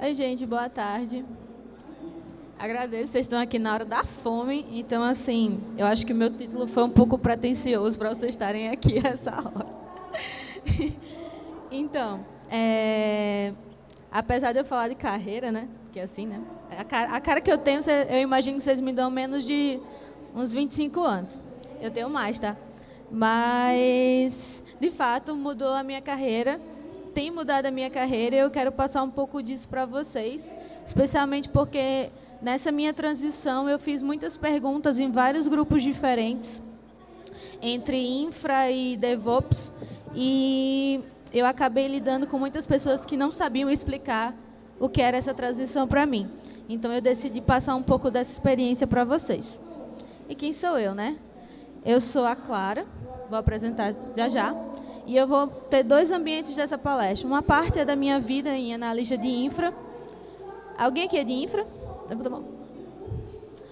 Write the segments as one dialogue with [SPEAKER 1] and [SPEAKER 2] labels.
[SPEAKER 1] Oi, gente, boa tarde. Agradeço, vocês estão aqui na hora da fome, então, assim, eu acho que o meu título foi um pouco pretencioso para vocês estarem aqui essa hora. então, é, apesar de eu falar de carreira, né, que é assim, né, a cara, a cara que eu tenho, eu imagino que vocês me dão menos de uns 25 anos. Eu tenho mais, tá? Mas, de fato, mudou a minha carreira, tem mudado a minha carreira e eu quero passar um pouco disso para vocês, especialmente porque nessa minha transição eu fiz muitas perguntas em vários grupos diferentes, entre infra e DevOps, e eu acabei lidando com muitas pessoas que não sabiam explicar o que era essa transição para mim. Então eu decidi passar um pouco dessa experiência para vocês. E quem sou eu, né? Eu sou a Clara, vou apresentar já já. E eu vou ter dois ambientes dessa palestra. Uma parte é da minha vida em analista de infra. Alguém aqui é de infra?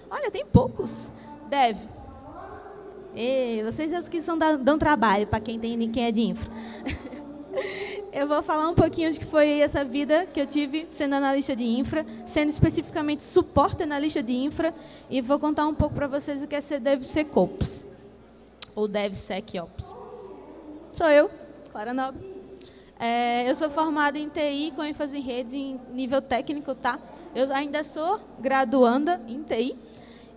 [SPEAKER 1] Olha, tem poucos. Deve. E vocês são os que são, dão trabalho para quem, tem, quem é de infra. eu vou falar um pouquinho de que foi essa vida que eu tive sendo analista de infra, sendo especificamente suporte analista de infra, e vou contar um pouco para vocês o que é ser DevSecOps, ou DevSecOps. Sou eu, Clara Nobre. É, eu sou formada em TI com ênfase em redes em nível técnico, tá? Eu ainda sou graduanda em TI,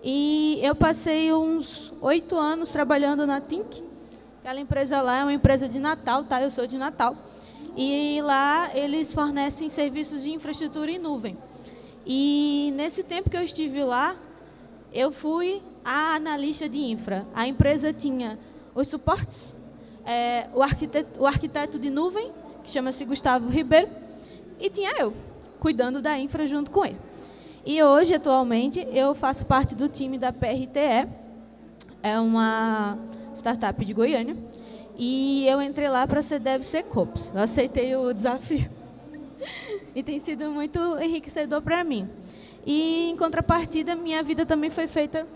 [SPEAKER 1] e eu passei uns oito anos trabalhando na Tink, Aquela empresa lá é uma empresa de Natal, tá? Eu sou de Natal. E lá eles fornecem serviços de infraestrutura em nuvem. E nesse tempo que eu estive lá, eu fui a analista de infra. A empresa tinha os suportes, é, o, arquiteto, o arquiteto de nuvem, que chama-se Gustavo Ribeiro, e tinha eu, cuidando da infra junto com ele. E hoje, atualmente, eu faço parte do time da PRTE, é uma startup de Goiânia, e eu entrei lá para ser DevSecOps. Eu aceitei o desafio. e tem sido muito enriquecedor para mim. E, em contrapartida, minha vida também foi feita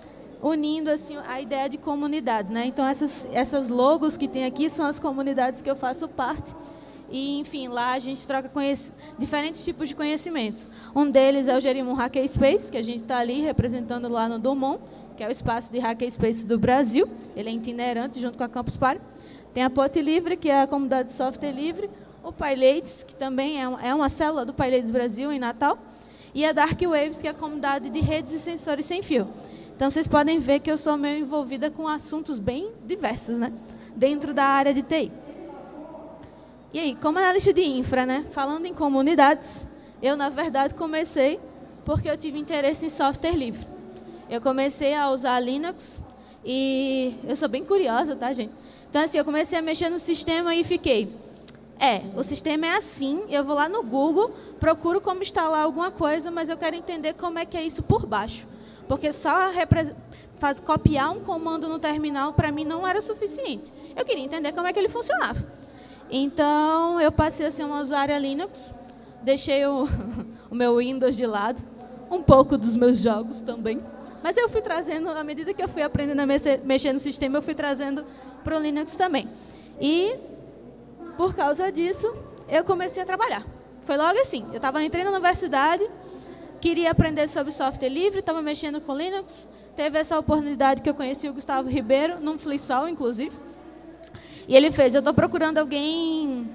[SPEAKER 1] unindo assim a ideia de comunidades. Né? Então, essas, essas logos que tem aqui são as comunidades que eu faço parte. E, enfim, lá a gente troca diferentes tipos de conhecimentos. Um deles é o Jerimum Hackerspace, que a gente está ali representando lá no Dumont, que é o espaço de hackerspace do Brasil. Ele é itinerante junto com a Campus Party. Tem a Pote Livre, que é a comunidade de software livre. O PyLates, que também é uma célula do PyLates Brasil, em Natal. E a Dark Waves, que é a comunidade de redes e sensores sem fio. Então, vocês podem ver que eu sou meio envolvida com assuntos bem diversos, né? dentro da área de TI. E aí, como analista de infra, né? falando em comunidades, eu, na verdade, comecei porque eu tive interesse em software livre eu comecei a usar Linux e eu sou bem curiosa, tá, gente? Então, assim, eu comecei a mexer no sistema e fiquei, é, o sistema é assim, eu vou lá no Google, procuro como instalar alguma coisa, mas eu quero entender como é que é isso por baixo. Porque só faz, copiar um comando no terminal, para mim, não era suficiente. Eu queria entender como é que ele funcionava. Então, eu passei a ser uma usuária Linux, deixei o, o meu Windows de lado, um pouco dos meus jogos também. Mas eu fui trazendo, à medida que eu fui aprendendo a mexer no sistema, eu fui trazendo para o Linux também. E, por causa disso, eu comecei a trabalhar. Foi logo assim, eu estava entrando na universidade, queria aprender sobre software livre, estava mexendo com Linux, teve essa oportunidade que eu conheci o Gustavo Ribeiro, num FliSol, inclusive. E ele fez, eu estou procurando alguém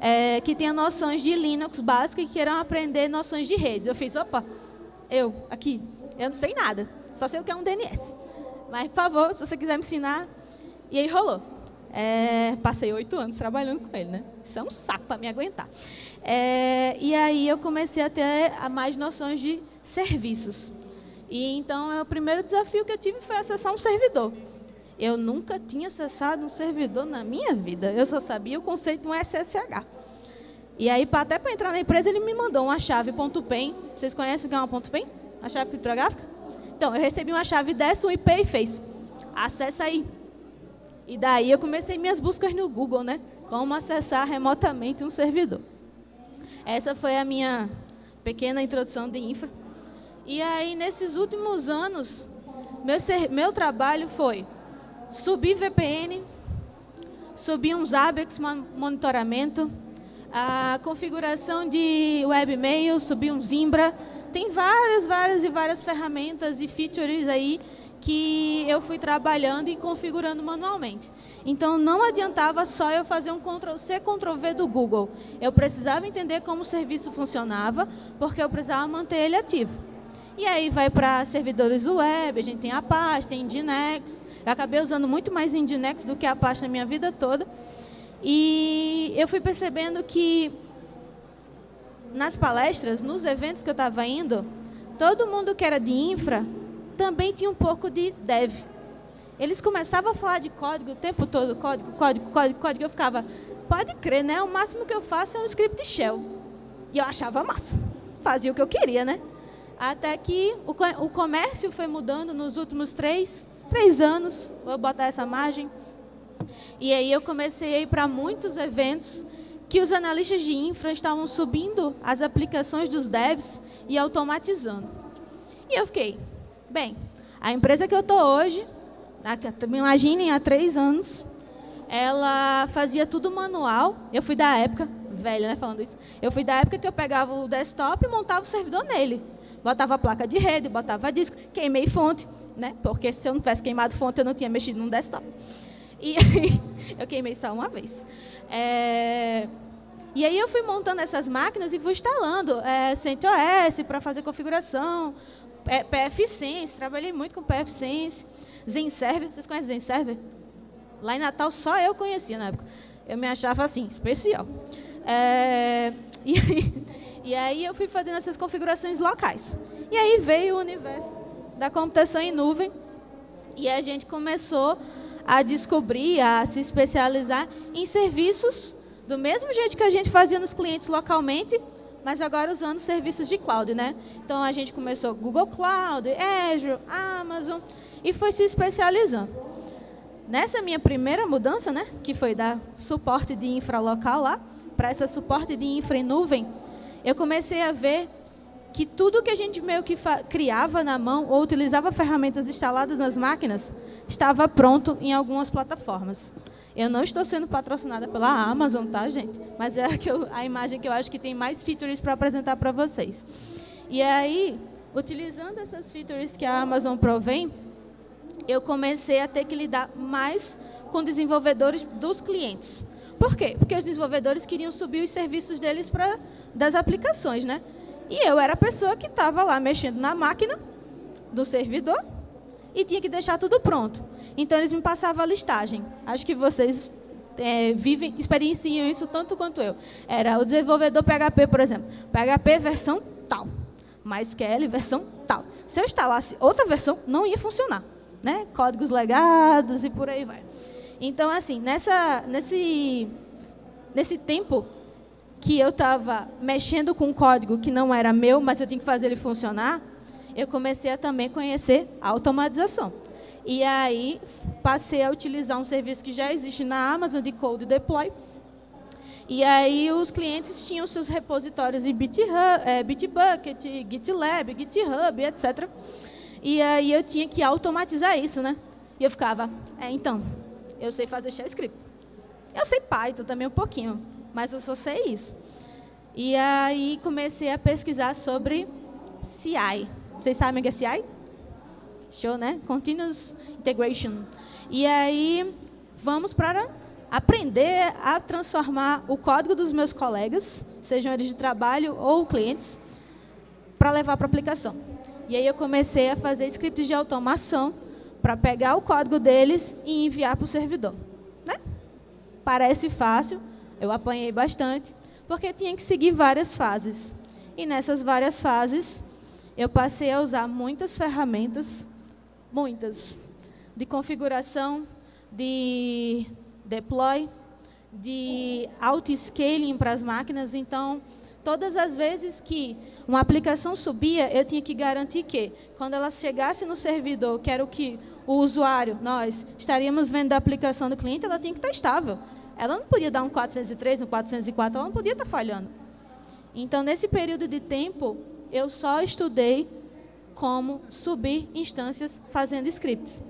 [SPEAKER 1] é, que tenha noções de Linux básicas e queiram aprender noções de redes. Eu fiz, opa, eu, aqui, eu não sei nada. Só sei o que é um DNS. Mas, por favor, se você quiser me ensinar. E aí rolou. É, passei oito anos trabalhando com ele, né? Isso é um saco para me aguentar. É, e aí eu comecei a ter mais noções de serviços. E então o primeiro desafio que eu tive foi acessar um servidor. Eu nunca tinha acessado um servidor na minha vida. Eu só sabia o conceito de um SSH. E aí, até para entrar na empresa, ele me mandou uma chave .pen. Vocês conhecem o que é uma .pen? A chave criptográfica? Então, eu recebi uma chave dessa, um IP e fez, acessa aí. E daí eu comecei minhas buscas no Google, né? Como acessar remotamente um servidor. Essa foi a minha pequena introdução de infra. E aí, nesses últimos anos, meu, ser, meu trabalho foi subir VPN, subir uns ABEX monitoramento, a configuração de webmail, subir um Zimbra. Tem várias, várias e várias ferramentas e features aí que eu fui trabalhando e configurando manualmente. Então, não adiantava só eu fazer um Ctrl-C, Ctrl-V do Google. Eu precisava entender como o serviço funcionava, porque eu precisava manter ele ativo. E aí vai para servidores web, a gente tem Apache, tem Nginx. Eu acabei usando muito mais Nginx do que Apache na minha vida toda. E eu fui percebendo que nas palestras, nos eventos que eu estava indo, todo mundo que era de infra também tinha um pouco de dev. Eles começavam a falar de código o tempo todo, código, código, código, código. Eu ficava, pode crer, né? O máximo que eu faço é um script shell. E eu achava massa. Fazia o que eu queria, né? Até que o, comércio foi mudando nos últimos três, três anos. Vou botar essa margem. E aí eu comecei a ir para muitos eventos que os analistas de infra estavam subindo as aplicações dos devs e automatizando. E eu fiquei, Bem, a empresa que eu estou hoje, imaginem, há três anos, ela fazia tudo manual. Eu fui da época, velha, né, falando isso. Eu fui da época que eu pegava o desktop e montava o servidor nele. Botava placa de rede, botava disco, queimei fonte, né? Porque se eu não tivesse queimado fonte, eu não tinha mexido num desktop. E eu queimei só uma vez. É... E aí eu fui montando essas máquinas e fui instalando é, CentOS para fazer configuração, PFSense, trabalhei muito com PFSense, ZenServer, vocês conhecem ZenServer? Lá em Natal só eu conhecia na época. Eu me achava assim, especial. É, e, e aí eu fui fazendo essas configurações locais. E aí veio o universo da computação em nuvem e a gente começou a descobrir, a se especializar em serviços do mesmo jeito que a gente fazia nos clientes localmente, mas agora usando serviços de cloud, né? Então a gente começou Google Cloud, Azure, Amazon e foi se especializando. Nessa minha primeira mudança, né, que foi dar suporte de infra local lá, para essa suporte de infra em nuvem, eu comecei a ver que tudo que a gente meio que criava na mão ou utilizava ferramentas instaladas nas máquinas estava pronto em algumas plataformas. Eu não estou sendo patrocinada pela Amazon, tá, gente? Mas é a, eu, a imagem que eu acho que tem mais features para apresentar para vocês. E aí, utilizando essas features que a Amazon provém, eu comecei a ter que lidar mais com desenvolvedores dos clientes. Por quê? Porque os desenvolvedores queriam subir os serviços deles para das aplicações, né? E eu era a pessoa que estava lá mexendo na máquina do servidor e tinha que deixar tudo pronto. Então, eles me passavam a listagem. Acho que vocês é, vivem, experienciam isso tanto quanto eu. Era o desenvolvedor PHP, por exemplo. PHP versão tal, MySQL versão tal. Se eu instalasse outra versão, não ia funcionar. Né? Códigos legados e por aí vai. Então, assim, nessa, nesse, nesse tempo que eu estava mexendo com um código que não era meu, mas eu tinha que fazer ele funcionar, eu comecei a também conhecer a automatização. E aí passei a utilizar um serviço que já existe na Amazon de Code Deploy. E aí os clientes tinham seus repositórios em é, Bitbucket, GitLab, GitHub, etc. E aí eu tinha que automatizar isso, né? E eu ficava, é, então, eu sei fazer shell script. Eu sei Python também um pouquinho, mas eu só sei isso. E aí comecei a pesquisar sobre CI. Vocês sabem o que é CI? Show, né? Continuous Integration. E aí, vamos para aprender a transformar o código dos meus colegas, sejam eles de trabalho ou clientes, para levar para a aplicação. E aí eu comecei a fazer scripts de automação para pegar o código deles e enviar para o servidor. Né? Parece fácil, eu apanhei bastante, porque tinha que seguir várias fases. E nessas várias fases, eu passei a usar muitas ferramentas muitas, de configuração, de deploy, de auto-scaling para as máquinas. Então, todas as vezes que uma aplicação subia, eu tinha que garantir que, quando ela chegasse no servidor, que era o que o usuário, nós, estaríamos vendo da aplicação do cliente, ela tinha que estar estável. Ela não podia dar um 403, um 404, ela não podia estar falhando. Então, nesse período de tempo, eu só estudei como subir instâncias fazendo scripts.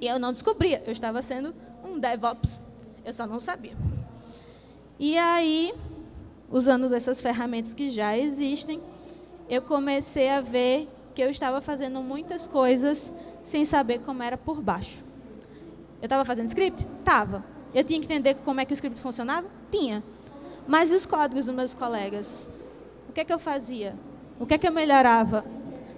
[SPEAKER 1] E eu não descobria, eu estava sendo um DevOps, eu só não sabia. E aí, usando essas ferramentas que já existem, eu comecei a ver que eu estava fazendo muitas coisas sem saber como era por baixo. Eu estava fazendo script? Tava. Eu tinha que entender como é que o script funcionava? Tinha. Mas e os códigos dos meus colegas? O que é que eu fazia? O que é que eu melhorava?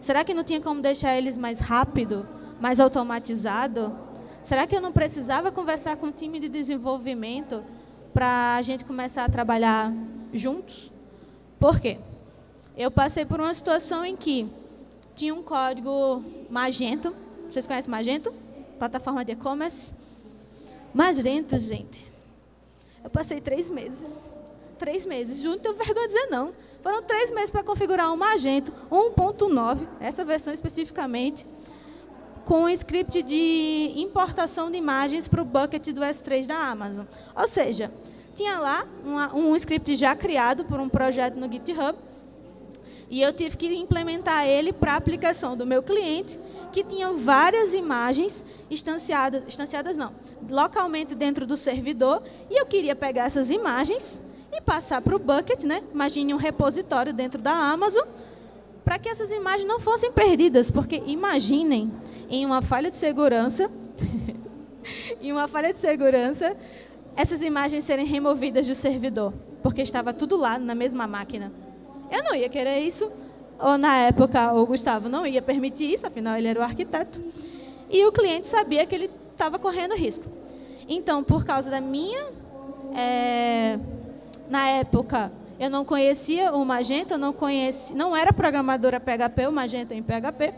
[SPEAKER 1] Será que não tinha como deixar eles mais rápido, mais automatizado? Será que eu não precisava conversar com o time de desenvolvimento para a gente começar a trabalhar juntos? Por quê? Eu passei por uma situação em que tinha um código Magento. Vocês conhecem Magento? Plataforma de e-commerce. Magento, gente. Eu passei três meses. Três meses. Junto, tenho vergonha de dizer não. Foram três meses para configurar um Magento 1.9, essa versão especificamente, com um script de importação de imagens para o bucket do S3 da Amazon. Ou seja, tinha lá uma, um script já criado por um projeto no GitHub, e eu tive que implementar ele para a aplicação do meu cliente, que tinha várias imagens instanciadas, instanciadas não, localmente dentro do servidor, e eu queria pegar essas imagens e passar para o bucket, né? imagine um repositório dentro da Amazon, para que essas imagens não fossem perdidas, porque imaginem, em uma falha de segurança, em uma falha de segurança, essas imagens serem removidas do servidor, porque estava tudo lá na mesma máquina. Eu não ia querer isso, ou na época o Gustavo não ia permitir isso, afinal ele era o arquiteto. E o cliente sabia que ele estava correndo risco. Então, por causa da minha... É, na época, eu não conhecia o Magento, eu não, conhecia, não era programadora PHP, o Magento em PHP.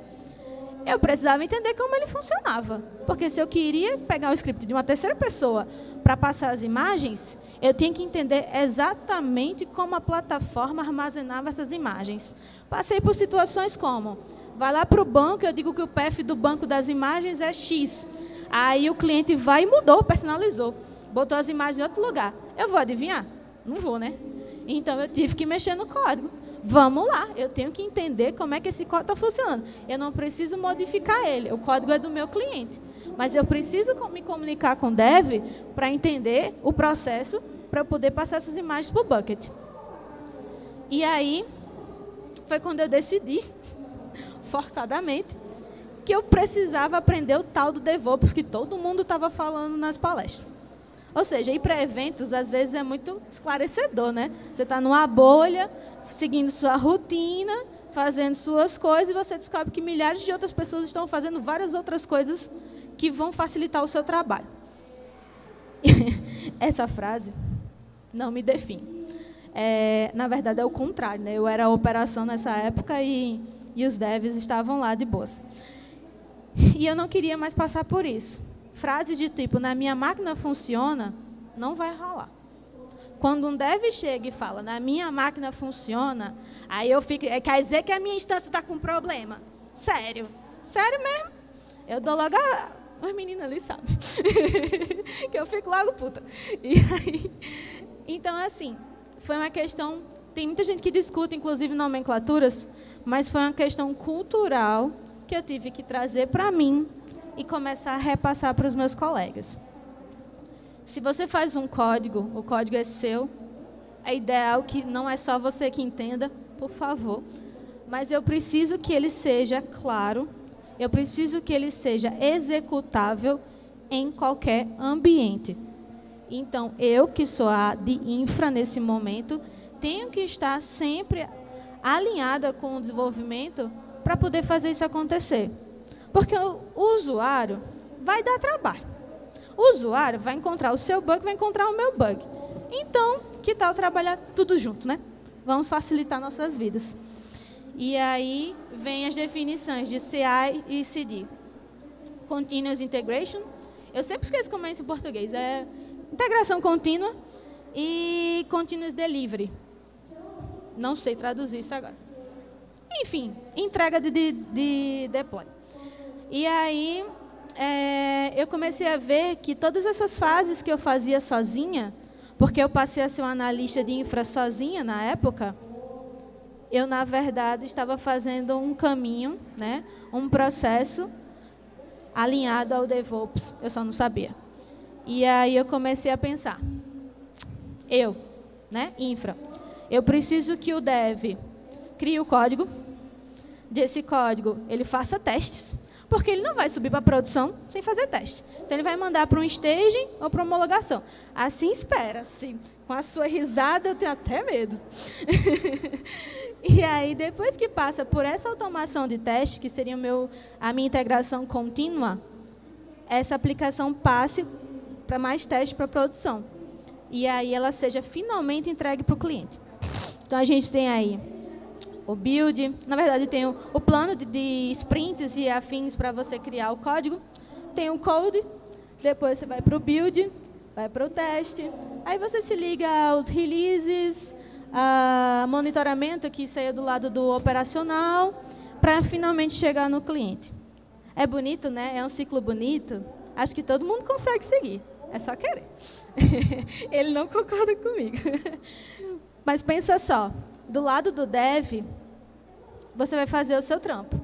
[SPEAKER 1] Eu precisava entender como ele funcionava. Porque se eu queria pegar o script de uma terceira pessoa para passar as imagens, eu tinha que entender exatamente como a plataforma armazenava essas imagens. Passei por situações como, vai lá para o banco, eu digo que o PF do banco das imagens é X. Aí o cliente vai e mudou, personalizou. Botou as imagens em outro lugar. Eu vou adivinhar? Não vou, né? Então eu tive que mexer no código. Vamos lá, eu tenho que entender como é que esse código está funcionando. Eu não preciso modificar ele, o código é do meu cliente. Mas eu preciso me comunicar com o dev para entender o processo para eu poder passar essas imagens para o bucket. E aí, foi quando eu decidi, forçadamente, que eu precisava aprender o tal do DevOps que todo mundo estava falando nas palestras. Ou seja, ir para eventos, às vezes, é muito esclarecedor, né? Você está numa bolha, seguindo sua rotina, fazendo suas coisas, e você descobre que milhares de outras pessoas estão fazendo várias outras coisas que vão facilitar o seu trabalho. Essa frase não me define. É, na verdade, é o contrário. Né? Eu era a operação nessa época e, e os devs estavam lá de boas. E eu não queria mais passar por isso. Frases de tipo, na minha máquina funciona, não vai rolar. Quando um dev chega e fala, na minha máquina funciona, aí eu fico, é, quer dizer que a minha instância está com problema. Sério. Sério mesmo. Eu dou logo a, as meninas ali sabem. que eu fico logo puta. E aí, então, assim, foi uma questão... Tem muita gente que discute, inclusive, nomenclaturas, mas foi uma questão cultural que eu tive que trazer para mim e começar a repassar para os meus colegas. Se você faz um código, o código é seu, é ideal que não é só você que entenda, por favor, mas eu preciso que ele seja claro eu preciso que ele seja executável em qualquer ambiente. Então, eu que sou a de infra nesse momento, tenho que estar sempre alinhada com o desenvolvimento para poder fazer isso acontecer. Porque o usuário vai dar trabalho. O usuário vai encontrar o seu bug, vai encontrar o meu bug. Então, que tal trabalhar tudo junto, né? Vamos facilitar nossas vidas. E aí vem as definições de CI e CD. Continuous Integration. Eu sempre esqueço como é isso em português. É integração contínua e Continuous Delivery. Não sei traduzir isso agora. Enfim, entrega de, de, de deploy. E aí, é, eu comecei a ver que todas essas fases que eu fazia sozinha, porque eu passei a ser uma analista de infra sozinha na época, eu, na verdade, estava fazendo um caminho, né, um processo alinhado ao DevOps, eu só não sabia. E aí eu comecei a pensar, eu, né, infra, Eu preciso que o dev crie o código, desse código ele faça testes, porque ele não vai subir para a produção sem fazer teste. Então, ele vai mandar para um staging ou para homologação. Assim espera-se. Com a sua risada, eu tenho até medo. e aí, depois que passa por essa automação de teste, que seria meu, a minha integração contínua, essa aplicação passe para mais testes para produção. E aí ela seja finalmente entregue para o cliente. Então, a gente tem aí o build, na verdade tem o, o plano de, de, sprints e afins para você criar o código, tem o code, depois você vai para o build, vai para o teste, aí você se liga aos releases, a monitoramento, que é do lado do operacional, para finalmente chegar no cliente. É bonito, né? É um ciclo bonito. Acho que todo mundo consegue seguir. É só querer. Ele não concorda comigo. Mas pensa só, do lado do dev, você vai fazer o seu trampo.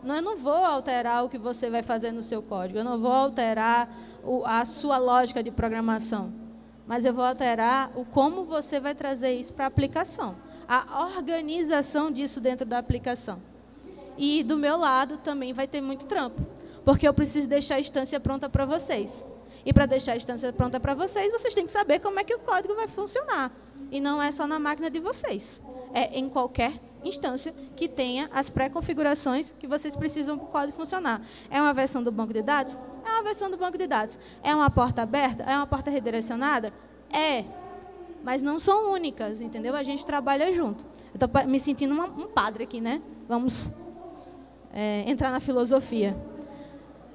[SPEAKER 1] Não, eu não vou alterar o que você vai fazer no seu código, eu não vou alterar o, a sua lógica de programação, mas eu vou alterar o como você vai trazer isso para a aplicação, a organização disso dentro da aplicação. E do meu lado também vai ter muito trampo, porque eu preciso deixar a instância pronta para vocês. E para deixar a instância pronta para vocês, vocês têm que saber como é que o código vai funcionar. E não é só na máquina de vocês é em qualquer instância que tenha as pré-configurações que vocês precisam para o código funcionar. É uma versão do banco de dados? É uma versão do banco de dados. É uma porta aberta? É uma porta redirecionada? É. Mas não são únicas, entendeu? A gente trabalha junto. Eu estou me sentindo uma, um padre aqui, né? Vamos é, entrar na filosofia.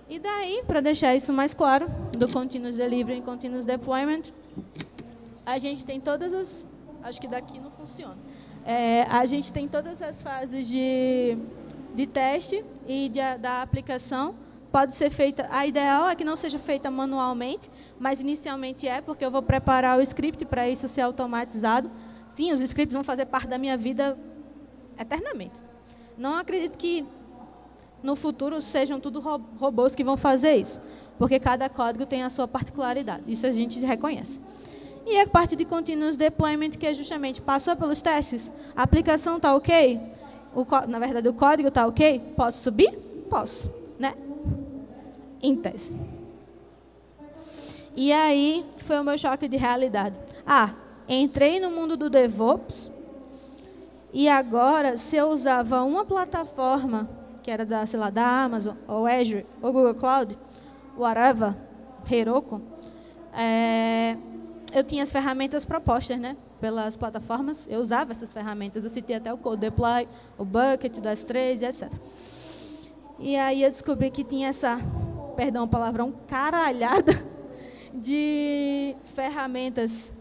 [SPEAKER 1] E daí, para deixar isso mais claro, do Continuous Delivery e Continuous Deployment, a gente tem todas as... Acho que daqui não funciona. É, a gente tem todas as fases de, de teste e de, da aplicação. Pode ser feita, a ideal é que não seja feita manualmente, mas inicialmente é, porque eu vou preparar o script para isso ser automatizado. Sim, os scripts vão fazer parte da minha vida eternamente. Não acredito que no futuro sejam tudo robôs que vão fazer isso, porque cada código tem a sua particularidade. Isso a gente reconhece. E a parte de continuous deployment, que é justamente, passou pelos testes, a aplicação está ok? O, na verdade, o código está ok? Posso subir? Posso, né? Em tese. E aí, foi o meu choque de realidade. Ah, entrei no mundo do DevOps, e agora, se eu usava uma plataforma, que era da, sei lá, da Amazon, ou Azure, ou Google Cloud, whatever, Heroku, é, eu tinha as ferramentas propostas, né? Pelas plataformas, eu usava essas ferramentas. Eu citei até o Code Deploy, o Bucket, das três, etc. E aí eu descobri que tinha essa, perdão o palavrão, caralhada de ferramentas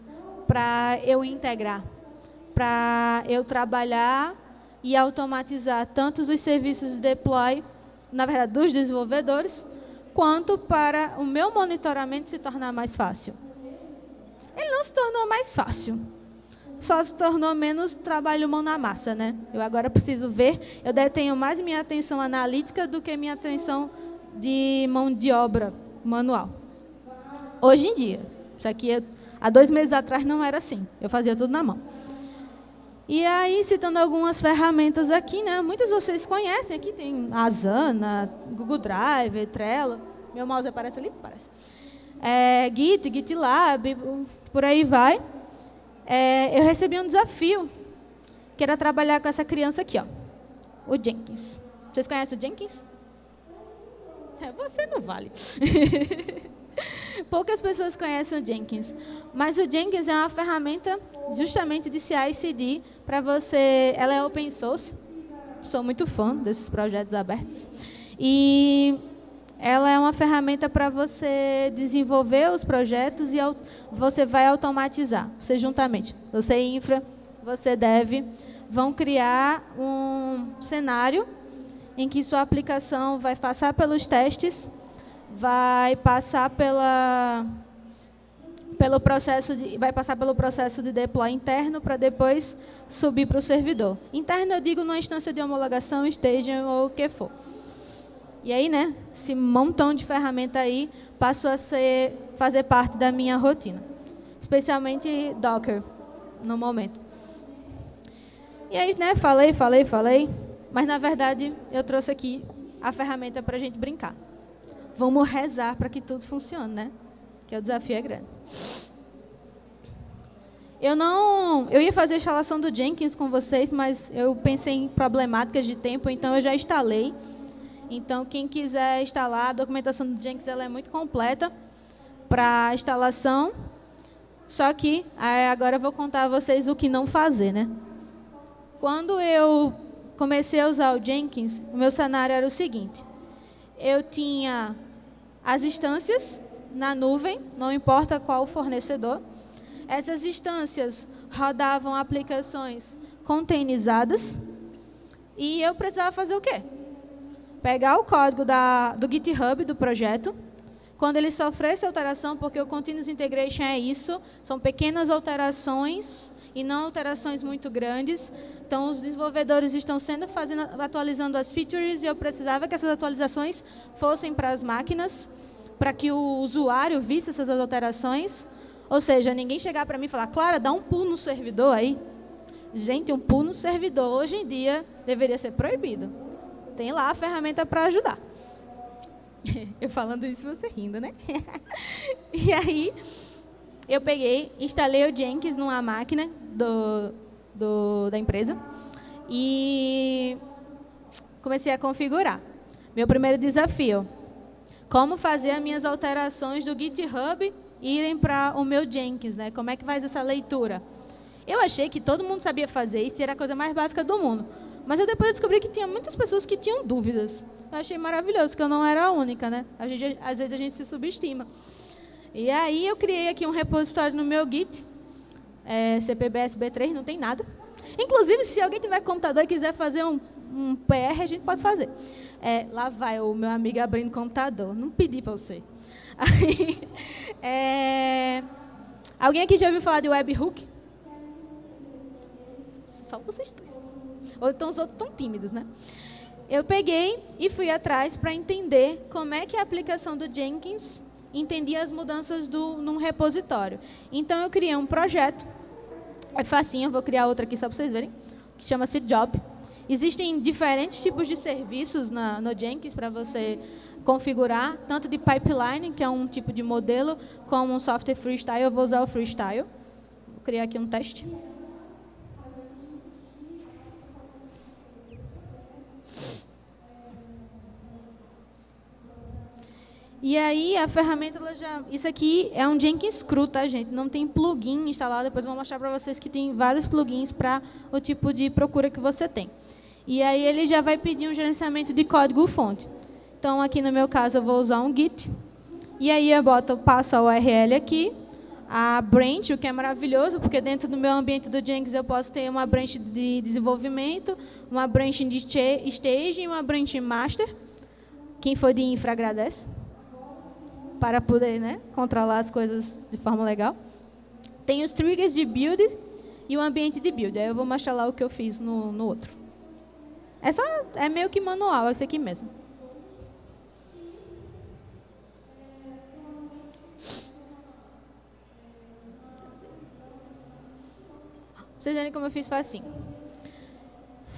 [SPEAKER 1] para eu integrar, para eu trabalhar e automatizar tanto os serviços de deploy, na verdade, dos desenvolvedores, quanto para o meu monitoramento se tornar mais fácil ele não se tornou mais fácil. Só se tornou menos trabalho mão na massa, né? Eu agora preciso ver, eu detenho mais minha atenção analítica do que minha atenção de mão de obra manual. Hoje em dia. Isso aqui, há dois meses atrás, não era assim. Eu fazia tudo na mão. E aí, citando algumas ferramentas aqui, né? Muitas vocês conhecem. Aqui tem Asana, Google Drive, Trello. Meu mouse aparece ali? Parece é, Git, GitLab, por aí vai. É, eu recebi um desafio, que era trabalhar com essa criança aqui, ó, o Jenkins. Vocês conhecem o Jenkins? É, você não vale. Poucas pessoas conhecem o Jenkins, mas o Jenkins é uma ferramenta justamente de CI/CD para você. Ela é open source. Sou muito fã desses projetos abertos. E ela é uma ferramenta para você desenvolver os projetos e você vai automatizar. Você juntamente, você infra, você deve, vão criar um cenário em que sua aplicação vai passar pelos testes, vai passar pela pelo processo de, vai passar pelo processo de deploy interno para depois subir para o servidor. Interno eu digo numa instância de homologação, staging ou o que for. E aí, né, esse montão de ferramenta aí passou a ser, fazer parte da minha rotina. Especialmente Docker, no momento. E aí, né, falei, falei, falei, mas na verdade eu trouxe aqui a ferramenta para a gente brincar. Vamos rezar para que tudo funcione, né? Que o desafio é grande. Eu não, eu ia fazer a instalação do Jenkins com vocês, mas eu pensei em problemáticas de tempo, então eu já instalei. Então, quem quiser instalar, a documentação do Jenkins ela é muito completa para instalação. Só que agora eu vou contar a vocês o que não fazer, né? Quando eu comecei a usar o Jenkins, o meu cenário era o seguinte. Eu tinha as instâncias na nuvem, não importa qual fornecedor. Essas instâncias rodavam aplicações containerizadas. E eu precisava fazer o quê? Pegar o código da, do GitHub do projeto. Quando ele sofresse alteração, porque o Continuous Integration é isso, são pequenas alterações e não alterações muito grandes. Então, os desenvolvedores estão sendo fazendo, atualizando as features e eu precisava que essas atualizações fossem para as máquinas, para que o usuário visse essas alterações. Ou seja, ninguém chegar para mim e falar, Clara, dá um pulo no servidor aí. Gente, um pulo no servidor hoje em dia deveria ser proibido. Tem lá a ferramenta para ajudar. Eu falando isso, você rindo, né? e aí, eu peguei, instalei o Jenkins numa máquina do, do, da empresa e comecei a configurar. Meu primeiro desafio, como fazer as minhas alterações do GitHub irem para o meu Jenkins, né? Como é que faz essa leitura? Eu achei que todo mundo sabia fazer isso e era a coisa mais básica do mundo. Mas eu depois descobri que tinha muitas pessoas que tinham dúvidas. Eu achei maravilhoso, que eu não era a única, né? A gente, às vezes a gente se subestima. E aí eu criei aqui um repositório no meu Git, é, CPBSB3, não tem nada. Inclusive, se alguém tiver computador e quiser fazer um, um PR, a gente pode fazer. É, lá vai o meu amigo abrindo computador. Não pedi para você. Aí, é, alguém aqui já ouviu falar de webhook? Só vocês dois. Ou então os outros estão tímidos, né? Eu peguei e fui atrás para entender como é que a aplicação do Jenkins entendia as mudanças do, num repositório. Então, eu criei um projeto. É facinho, eu vou criar outro aqui só para vocês verem, que chama-se Job. Existem diferentes tipos de serviços na, no Jenkins para você configurar, tanto de pipeline, que é um tipo de modelo, como um software freestyle. Eu vou usar o freestyle. Vou criar aqui um teste. E aí a ferramenta ela já, isso aqui é um Jenkins cru, tá, gente? Não tem plugin instalado. Depois eu vou mostrar para vocês que tem vários plugins para o tipo de procura que você tem. E aí ele já vai pedir um gerenciamento de código fonte. Então aqui no meu caso eu vou usar um Git. E aí eu boto, passo a URL aqui, a branch, o que é maravilhoso, porque dentro do meu ambiente do Jenkins eu posso ter uma branch de desenvolvimento, uma branch de stage e uma branch master. Quem for de infra agradece para poder né, controlar as coisas de forma legal. Tem os triggers de build e o ambiente de build. Aí eu vou mostrar lá o que eu fiz no, no outro. É só, é meio que manual, é isso aqui mesmo. Vocês verem como eu fiz facinho.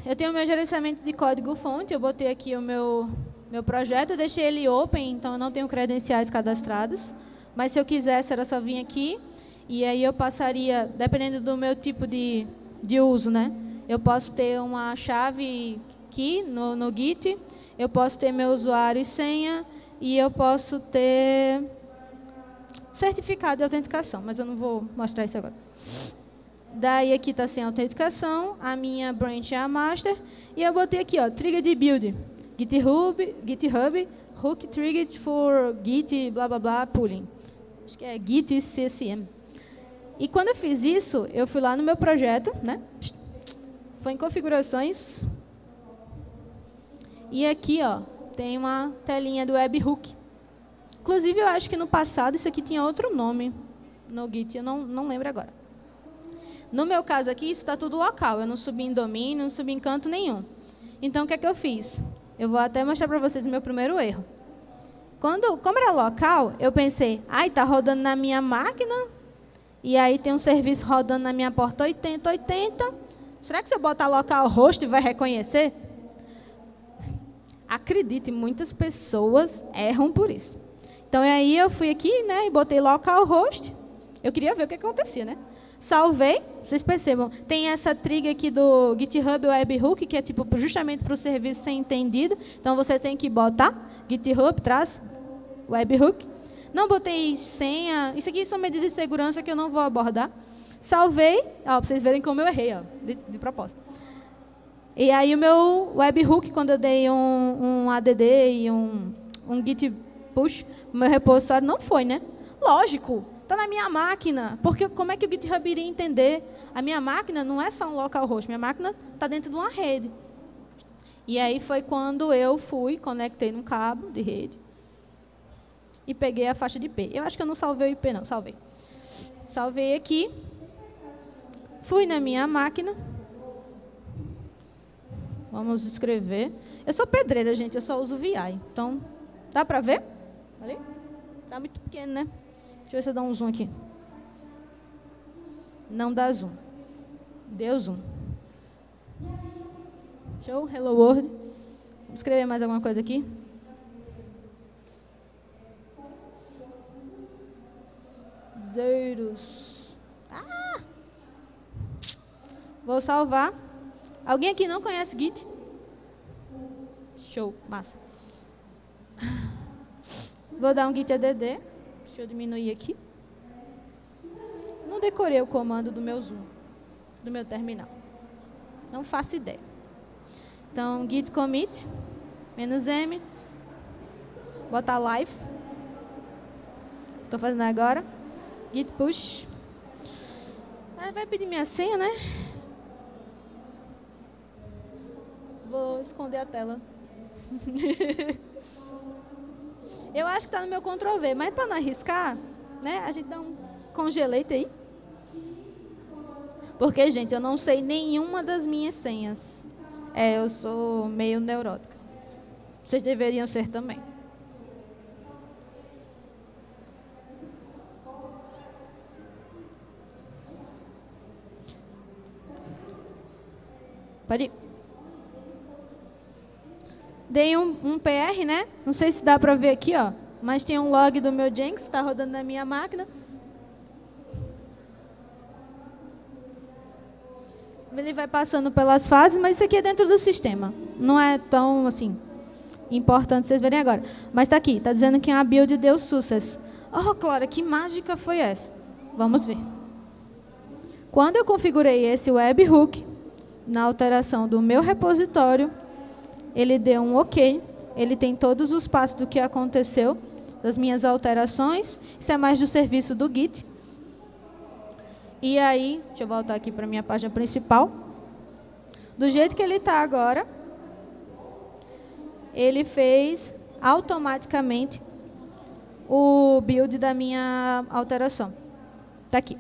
[SPEAKER 1] Eu tenho o meu gerenciamento de código fonte, eu botei aqui o meu meu projeto, eu deixei ele open, então eu não tenho credenciais cadastrados. Mas se eu quisesse, era só vir aqui. E aí eu passaria, dependendo do meu tipo de, de uso, né? Eu posso ter uma chave key no, no Git, eu posso ter meu usuário e senha, e eu posso ter certificado de autenticação, mas eu não vou mostrar isso agora. Daí aqui está sem autenticação, a minha branch é a master, e eu botei aqui, ó, trigger de build. GitHub, GitHub hook triggered for git blá blá blá pooling. Acho que é git csm. E quando eu fiz isso, eu fui lá no meu projeto, né? Foi em configurações. E aqui, ó, tem uma telinha do webhook. Inclusive, eu acho que no passado isso aqui tinha outro nome no Git, eu não, não lembro agora. No meu caso aqui, isso está tudo local. Eu não subi em domínio, não subi em canto nenhum. Então, o que é que eu fiz? Eu vou até mostrar para vocês o meu primeiro erro. Quando, como era local, eu pensei, ai, está rodando na minha máquina, e aí tem um serviço rodando na minha porta 8080, Será que se eu botar localhost vai reconhecer? Acredite, muitas pessoas erram por isso. Então aí eu fui aqui, né, e botei localhost. Eu queria ver o que acontecia, né? Salvei, vocês percebam, tem essa trig aqui do GitHub Webhook, que é tipo justamente para o serviço ser entendido. Então você tem que botar GitHub, traz webhook. Não botei senha. Isso aqui são medidas de segurança que eu não vou abordar. Salvei, para vocês verem como eu errei, ó, de, de propósito. E aí o meu webhook, quando eu dei um, um add e um, um git push, meu repositório não foi, né? Lógico, está na minha máquina. Porque como é que o GitHub iria entender? A minha máquina não é só um localhost, minha máquina está dentro de uma rede. E aí foi quando eu fui, conectei num cabo de rede e peguei a faixa de IP. Eu acho que eu não salvei o IP, não, salvei. Salvei aqui, fui na minha máquina, vamos escrever. Eu sou pedreira, gente, eu só uso VI, então, dá para ver? Ali? Está muito pequeno, né? Deixa eu ver se eu dou um zoom aqui. Não dá zoom. Deu zoom. Show, hello world. Vamos escrever mais alguma coisa aqui? Zeros. Ah! Vou salvar. Alguém aqui não conhece Git? Show, massa. Vou dar um git add. Deixa eu diminuir aqui. Não decorei o comando do meu Zoom, do meu terminal. Não faço ideia. Então, git commit, menos m, botar live. Estou fazendo agora. Git push. Ah, vai pedir minha senha, né? Vou esconder a tela. Eu acho que está no meu Ctrl V, mas para não arriscar, né, a gente dá um congelete aí. Porque, gente, eu não sei nenhuma das minhas senhas. É, eu sou meio neurótica. Vocês deveriam ser também. Pode ir. Dei um, um PR, né? Não sei se dá para ver aqui, ó. Mas tem um log do meu Jenkins, está rodando na minha máquina. Ele vai passando pelas fases, mas isso aqui é dentro do sistema. Não é tão, assim, importante vocês verem agora. Mas está aqui, está dizendo que a build deu sucesso. Oh, Clara, que mágica foi essa? Vamos ver. Quando eu configurei esse webhook, na alteração do meu repositório, ele deu um ok, ele tem todos os passos do que aconteceu, das minhas alterações, isso é mais do serviço do Git. E aí, deixa eu voltar aqui para a minha página principal. Do jeito que ele está agora, ele fez automaticamente o build da minha alteração. Está aqui.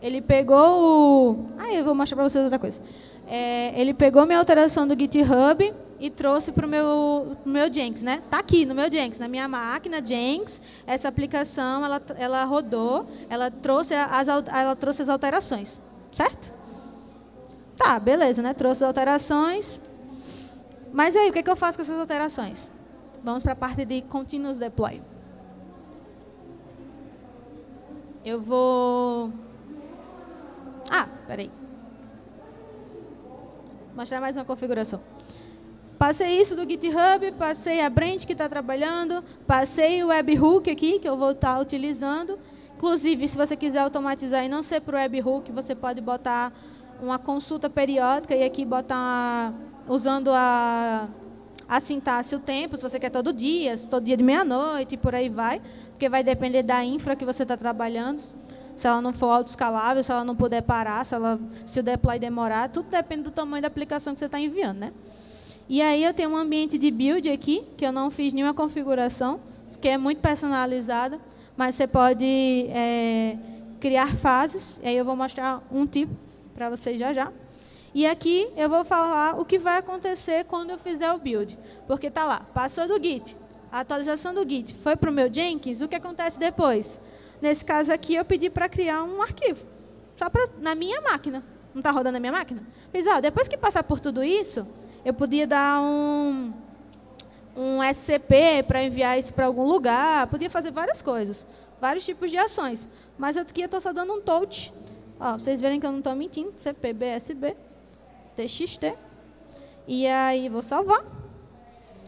[SPEAKER 1] Ele pegou o... Ah, eu vou mostrar para vocês outra coisa. É, ele pegou minha alteração do GitHub e trouxe para o meu, meu Jenkins. Né? Está aqui no meu Jenkins, na minha máquina Jenkins, essa aplicação ela, ela rodou, ela trouxe, as, ela trouxe as alterações. Certo? Tá, beleza, né? trouxe as alterações. Mas aí, o que, é que eu faço com essas alterações? Vamos para a parte de Continuous Deploy. Eu vou... Ah, peraí mostrar mais uma configuração. Passei isso do GitHub, passei a Brent que está trabalhando, passei o webhook aqui, que eu vou estar tá utilizando. Inclusive, se você quiser automatizar e não ser para o webhook, você pode botar uma consulta periódica e aqui botar, usando a, a sintaxe o tempo, se você quer todo dia, todo dia de meia-noite e por aí vai, porque vai depender da infra que você está trabalhando se ela não for autoescalável, se ela não puder parar, se, ela, se o deploy demorar, tudo depende do tamanho da aplicação que você está enviando. Né? E aí eu tenho um ambiente de build aqui, que eu não fiz nenhuma configuração, que é muito personalizada, mas você pode é, criar fases, e aí eu vou mostrar um tipo para vocês já já. E aqui eu vou falar o que vai acontecer quando eu fizer o build. Porque está lá, passou do Git, a atualização do Git foi para o meu Jenkins, o que acontece depois? Nesse caso aqui, eu pedi para criar um arquivo, só pra, na minha máquina. Não está rodando a minha máquina? Fiz, ó, depois que passar por tudo isso, eu podia dar um, um SCP para enviar isso para algum lugar, podia fazer várias coisas, vários tipos de ações. Mas aqui eu estou só dando um touch. Ó, vocês verem que eu não estou mentindo. CP, BSB, TXT. E aí vou salvar.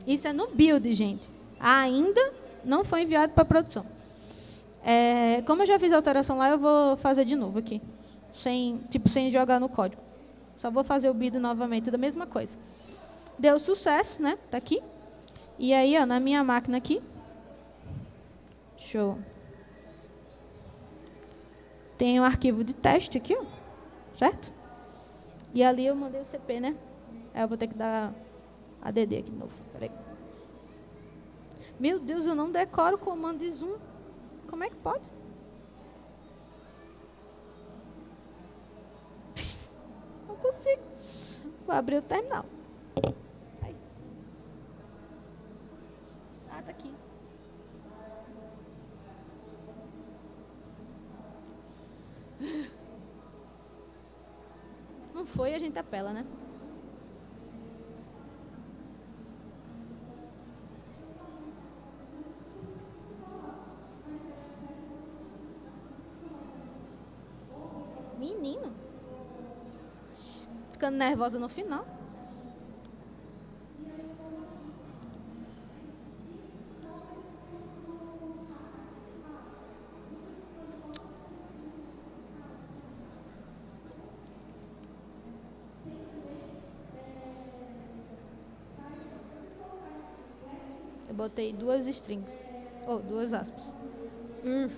[SPEAKER 1] Isso é no build, gente. Ainda não foi enviado para produção. É, como eu já fiz a alteração lá, eu vou fazer de novo aqui. Sem, tipo, sem jogar no código. Só vou fazer o build novamente da mesma coisa. Deu sucesso, né? Está aqui. E aí, ó, na minha máquina aqui, show. Tem um arquivo de teste aqui, ó, certo? E ali eu mandei o CP, né? Aí eu vou ter que dar ADD aqui de novo. Peraí. Meu Deus, eu não decoro o comando de zoom. Como é que pode? Não consigo. Vou abrir o terminal. Não foi, a gente apela, né? Menino. Ficando nervosa no final. botei duas strings. Ou oh, duas aspas. Hum.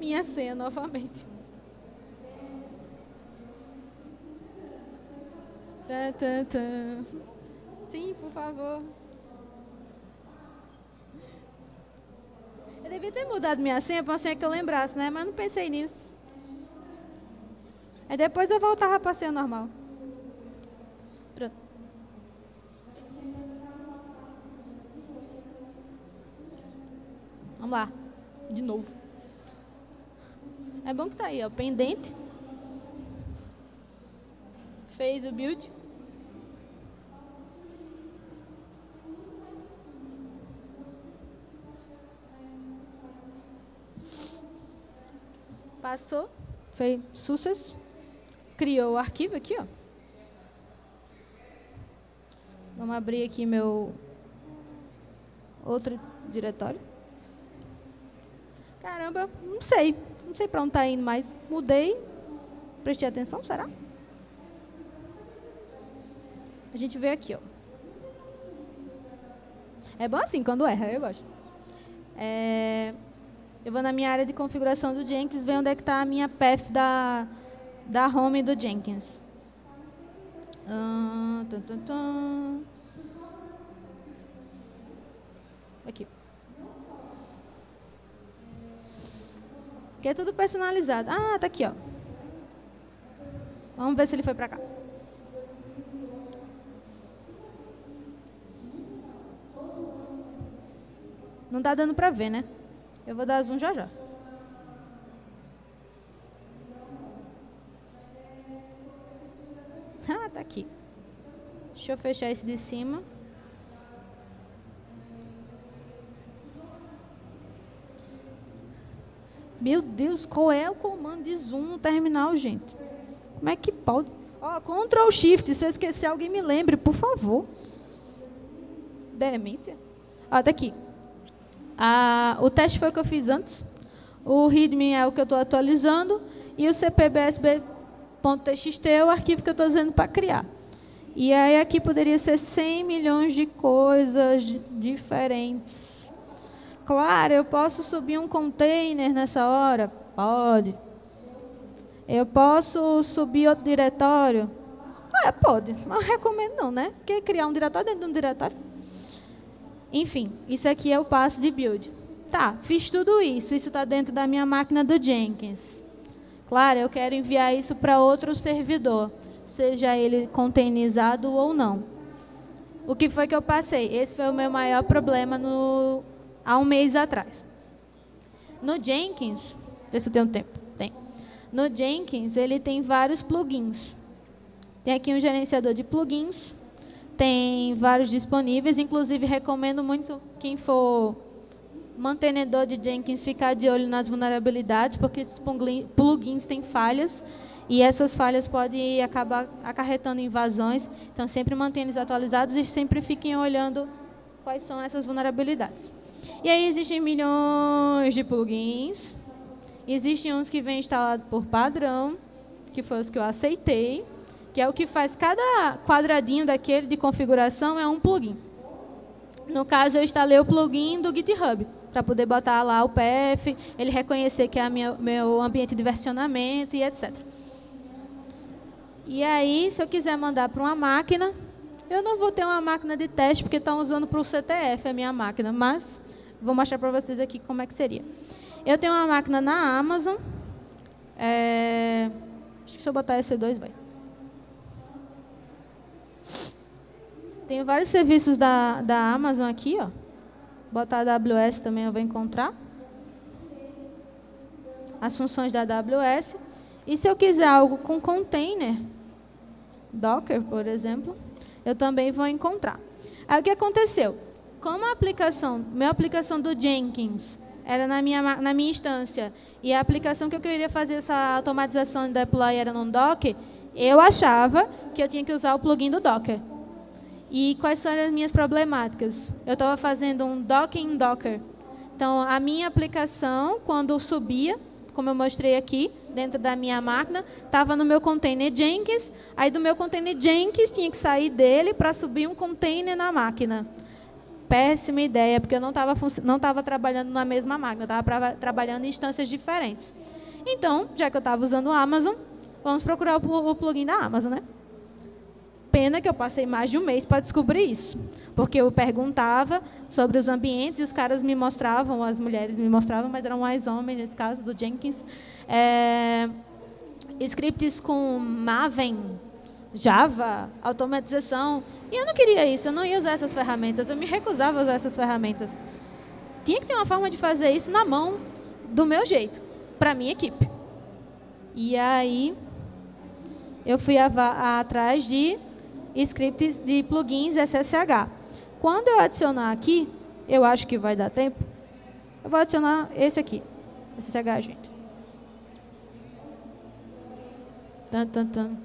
[SPEAKER 1] Minha senha novamente. Sim, por favor. Eu devia ter mudado minha senha para uma senha que eu lembrasse, né? Mas não pensei nisso. Aí depois eu voltava para a senha normal. Pronto. Vamos lá. De novo. É bom que tá aí, ó. Pendente. Fez o build. Passou, fez sucesso, criou o arquivo aqui, ó. Vamos abrir aqui meu outro diretório. Caramba, não sei. Não sei para onde está indo, mas mudei. Prestei atenção, será? A gente vê aqui, ó. É bom assim, quando erra, eu gosto. É, eu vou na minha área de configuração do Jenkins, ver onde é que está a minha path da, da home do Jenkins. Uh, tum, tum, tum. Aqui. Aqui é tudo personalizado. Ah, tá aqui, ó. Vamos ver se ele foi para cá. Não está dando para ver, né? Eu vou dar zoom já já. Ah, tá aqui. Deixa eu fechar esse de cima. Meu Deus, qual é o comando de zoom no terminal, gente? Como é que pode? Ó, Ctrl Shift, se eu esquecer, alguém me lembre, por favor. Demência. Ó, tá aqui. Ah, o teste foi o que eu fiz antes. O README é o que eu estou atualizando. E o cpbsb.txt é o arquivo que eu estou usando para criar. E aí aqui poderia ser 100 milhões de coisas diferentes. Claro, eu posso subir um container nessa hora? Pode. Eu posso subir outro diretório? Ah, pode. Mas recomendo não, né? Porque criar um diretório dentro de um diretório. Enfim, isso aqui é o passo de build. Tá, fiz tudo isso. Isso está dentro da minha máquina do Jenkins. Claro, eu quero enviar isso para outro servidor. seja ele containerizado ou não. O que foi que eu passei? Esse foi o meu maior problema no, há um mês atrás. No Jenkins, vê se eu tenho tempo. Tem. No Jenkins, ele tem vários plugins. Tem aqui um gerenciador de plugins, tem vários disponíveis, inclusive recomendo muito quem for mantenedor de Jenkins ficar de olho nas vulnerabilidades, porque esses plugins têm falhas e essas falhas podem acabar acarretando invasões. Então, sempre mantenha eles atualizados e sempre fiquem olhando quais são essas vulnerabilidades. E aí existem milhões de plugins. Existem uns que vêm instalados por padrão, que foi os que eu aceitei, que é o que faz cada quadradinho daquele de configuração é um plugin. No caso, eu instalei o plugin do GitHub para poder botar lá o PF, ele reconhecer que é minha, meu ambiente de versionamento e etc. E aí, se eu quiser mandar para uma máquina, eu não vou ter uma máquina de teste, porque estão usando para o CTF a minha máquina, mas vou mostrar para vocês aqui como é que seria. Eu tenho uma máquina na Amazon. É, acho que se eu botar EC2, vai. Tenho vários serviços da, da Amazon aqui, ó. Botar a AWS também eu vou encontrar. As funções da AWS. E se eu quiser algo com container, Docker, por exemplo, eu também vou encontrar. Aí o que aconteceu? Como a aplicação, minha aplicação do Jenkins era na minha, na minha instância, e a aplicação que eu queria fazer essa automatização de deploy era no Docker, eu achava que eu tinha que usar o plugin do Docker. E quais são as minhas problemáticas? Eu estava fazendo um docking Docker. Então, a minha aplicação, quando subia, como eu mostrei aqui, dentro da minha máquina, estava no meu container Jenkins, aí do meu container Jenkins tinha que sair dele para subir um container na máquina. Péssima ideia, porque eu não estava não tava trabalhando na mesma máquina, estava trabalhando em instâncias diferentes. Então, já que eu estava usando o Amazon, vamos procurar o, o plugin da Amazon, né? Pena que eu passei mais de um mês para descobrir isso. Porque eu perguntava sobre os ambientes e os caras me mostravam, as mulheres me mostravam, mas eram mais homens, nesse caso do Jenkins, é, scripts com Maven, Java, automatização. E eu não queria isso, eu não ia usar essas ferramentas, eu me recusava a usar essas ferramentas. Tinha que ter uma forma de fazer isso na mão, do meu jeito, para minha equipe. E aí, eu fui atrás de scripts de plugins SSH. Quando eu adicionar aqui, eu acho que vai dar tempo, eu vou adicionar esse aqui, SSH, gente. Tum, tum, tum,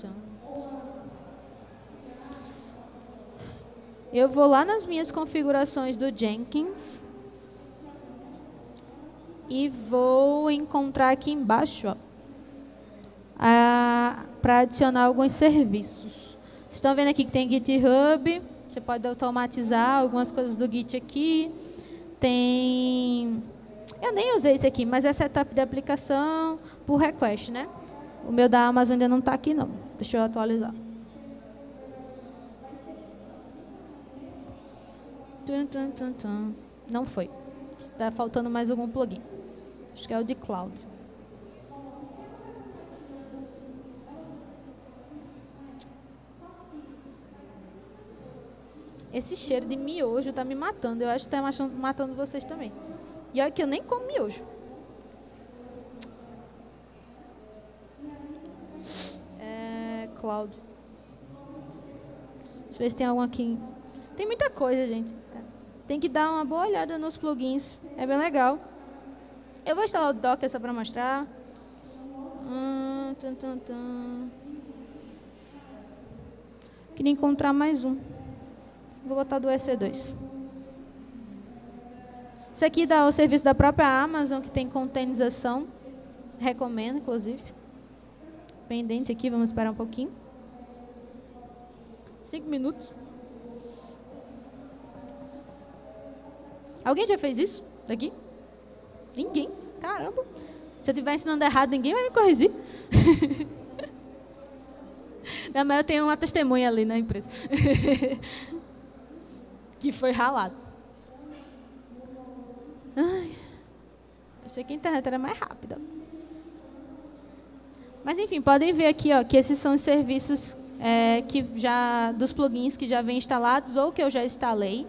[SPEAKER 1] eu vou lá nas minhas configurações do Jenkins e vou encontrar aqui embaixo para adicionar alguns serviços. Estão vendo aqui que tem GitHub, você pode automatizar algumas coisas do Git aqui. Tem... Eu nem usei esse aqui, mas é setup de aplicação por request, né? O meu da Amazon ainda não está aqui, não. Deixa eu atualizar. Não foi. Está faltando mais algum plugin. Acho que é o de Cloud. Esse cheiro de miojo está me matando. Eu acho que está matando vocês também. E olha que eu nem como miojo. É, Cloud. Deixa eu ver se tem algum aqui. Tem muita coisa, gente. Tem que dar uma boa olhada nos plugins. É bem legal. Eu vou instalar o Docker só para mostrar. Hum. Queria encontrar mais um. Vou botar do EC2. Isso aqui dá o serviço da própria Amazon, que tem containerização. Recomendo, inclusive. Pendente aqui, vamos esperar um pouquinho. Cinco minutos. Alguém já fez isso daqui? Ninguém. Caramba. Se eu estiver ensinando errado, ninguém vai me corrigir. Não, mas eu tenho uma testemunha ali na empresa. que foi ralado. Ai, achei que a internet era mais rápida. Mas, enfim, podem ver aqui ó, que esses são os serviços é, que já dos plugins que já vêm instalados ou que eu já instalei.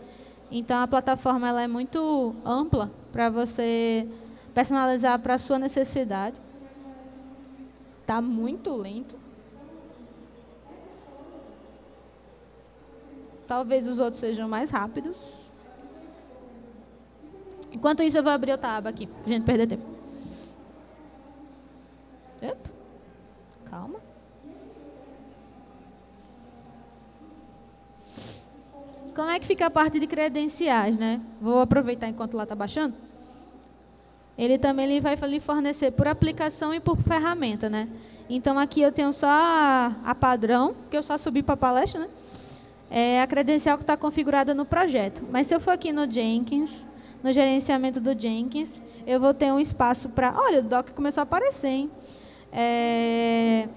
[SPEAKER 1] Então a plataforma ela é muito ampla para você personalizar para a sua necessidade. Está muito lento. Talvez os outros sejam mais rápidos. Enquanto isso, eu vou abrir outra aba aqui, para a gente perder tempo. Opa. Calma. Como é que fica a parte de credenciais, né? Vou aproveitar enquanto lá está baixando. Ele também ele vai lhe fornecer por aplicação e por ferramenta, né? Então aqui eu tenho só a, a padrão, que eu só subi para a palestra, né? É a credencial que está configurada no projeto. Mas se eu for aqui no Jenkins, no gerenciamento do Jenkins, eu vou ter um espaço para... Olha, o doc começou a aparecer, hein? É,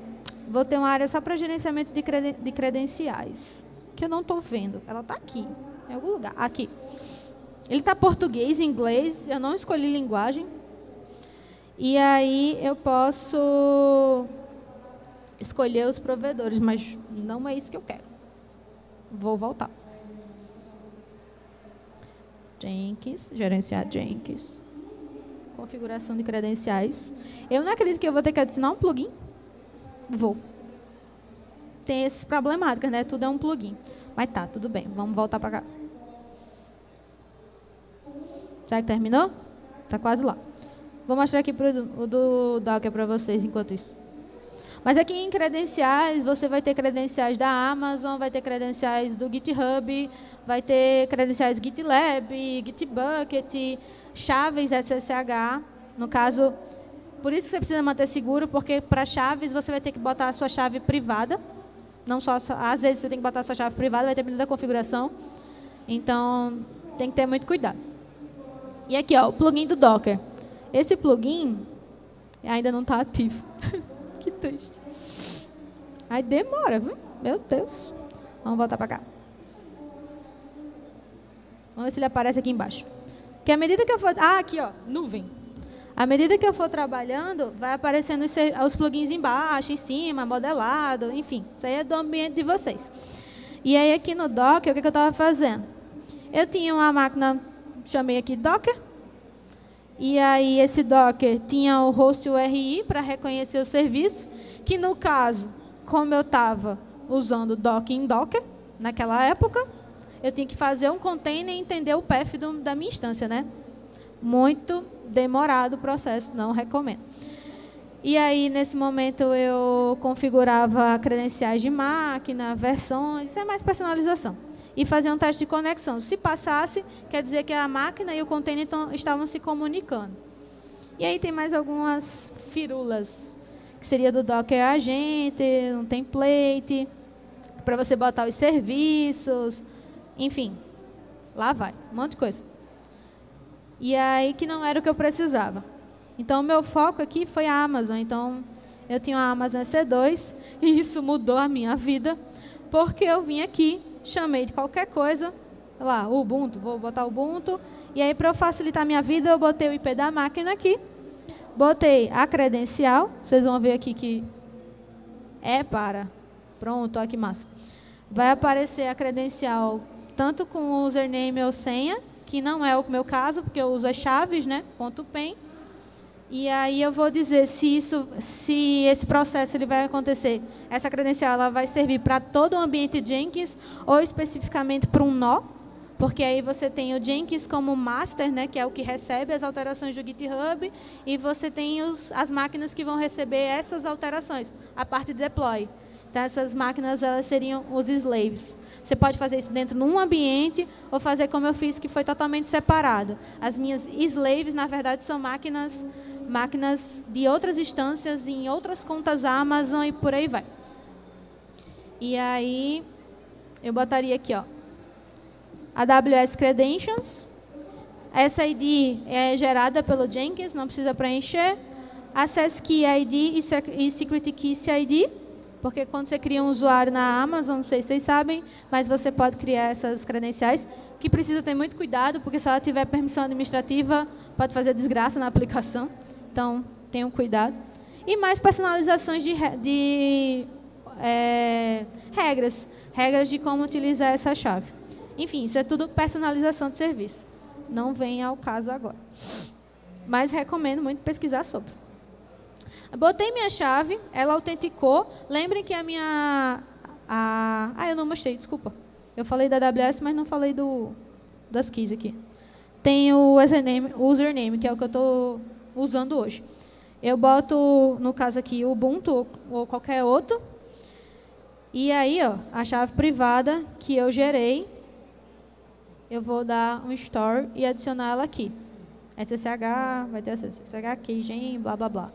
[SPEAKER 1] vou ter uma área só para gerenciamento de, creden de credenciais, que eu não estou vendo. Ela está aqui, em algum lugar. Aqui. Ele está português, inglês, eu não escolhi linguagem. E aí eu posso escolher os provedores, mas não é isso que eu quero. Vou voltar. Jenkins, gerenciar Jenkins configuração de credenciais. Eu não acredito que eu vou ter que adicionar um plugin. Vou. Tem esses problemáticas, né? Tudo é um plugin. Mas tá, tudo bem. Vamos voltar para cá. Já que terminou? Tá quase lá. Vou mostrar aqui pro, o do Docker para vocês enquanto isso. Mas aqui em credenciais, você vai ter credenciais da Amazon, vai ter credenciais do GitHub, vai ter credenciais GitLab, Gitbucket, chaves SSH, no caso, por isso que você precisa manter seguro, porque para chaves você vai ter que botar a sua chave privada, não só, às vezes você tem que botar sua chave privada, vai depender da configuração, então tem que ter muito cuidado. E aqui, ó, o plugin do Docker. Esse plugin ainda não está ativo. que triste. Aí demora, viu? Meu Deus. Vamos voltar para cá. Vamos ver se ele aparece aqui embaixo. Que à medida que eu for... Ah, aqui, ó, nuvem. À medida que eu for trabalhando, vai aparecendo os plugins embaixo, em cima, modelado, enfim. Isso aí é do ambiente de vocês. E aí aqui no Docker, o que, eu estava fazendo? Eu tinha uma máquina, chamei aqui Docker. E aí esse Docker tinha o host URI para reconhecer o serviço, que no caso, como eu estava usando Docker em Docker, naquela época, eu tinha que fazer um container e entender o path do, da minha instância, né? Muito demorado o processo, não recomendo. E aí, nesse momento, eu configurava credenciais de máquina, versões, isso é mais personalização. E fazia um teste de conexão. Se passasse, quer dizer que a máquina e o container estavam se comunicando. E aí tem mais algumas firulas, que seria do Docker Agent, um template, para você botar os serviços, enfim, lá vai, um monte de coisa. E aí que não era o que eu precisava. Então, o meu foco aqui foi a Amazon. Então, eu tinha a Amazon C2 e isso mudou a minha vida, porque eu vim aqui, chamei de qualquer coisa, lá, Ubuntu, vou botar Ubuntu, e aí para eu facilitar a minha vida, eu botei o IP da máquina aqui, botei a credencial, vocês vão ver aqui que é para, pronto, olha que massa. Vai aparecer a credencial tanto com o username ou senha, que não é o meu caso, porque eu uso as chaves, né, ponto .pen. E aí eu vou dizer se isso, se esse processo ele vai acontecer, essa credencial ela vai servir para todo o ambiente Jenkins ou especificamente para um nó, porque aí você tem o Jenkins como master, né, que é o que recebe as alterações do GitHub, e você tem os, as máquinas que vão receber essas alterações, a parte de deploy. Então, essas máquinas elas seriam os slaves. Você pode fazer isso dentro de um ambiente ou fazer como eu fiz, que foi totalmente separado. As minhas slaves, na verdade, são máquinas, máquinas de outras instâncias, em outras contas Amazon e por aí vai. E aí, eu botaria aqui, ó, AWS Credentials. Essa ID é gerada pelo Jenkins, não precisa preencher. Access Key ID e Security Key CID porque quando você cria um usuário na Amazon, não sei se vocês sabem, mas você pode criar essas credenciais, que precisa ter muito cuidado, porque se ela tiver permissão administrativa, pode fazer desgraça na aplicação. Então, tenham cuidado. E mais personalizações de, de é, regras, regras de como utilizar essa chave. Enfim, isso é tudo personalização de serviço. Não vem ao caso agora. Mas recomendo muito pesquisar sobre. Botei minha chave, ela autenticou. Lembrem que a minha... A, ah, eu não mostrei, desculpa. Eu falei da AWS, mas não falei do, das keys aqui. Tem o username, username que é o que eu estou usando hoje. Eu boto, no caso aqui, o Ubuntu ou qualquer outro. E aí, ó, a chave privada que eu gerei, eu vou dar um store e adicionar ela aqui. SSH, vai ter SSH, keygen, blá, blá, blá.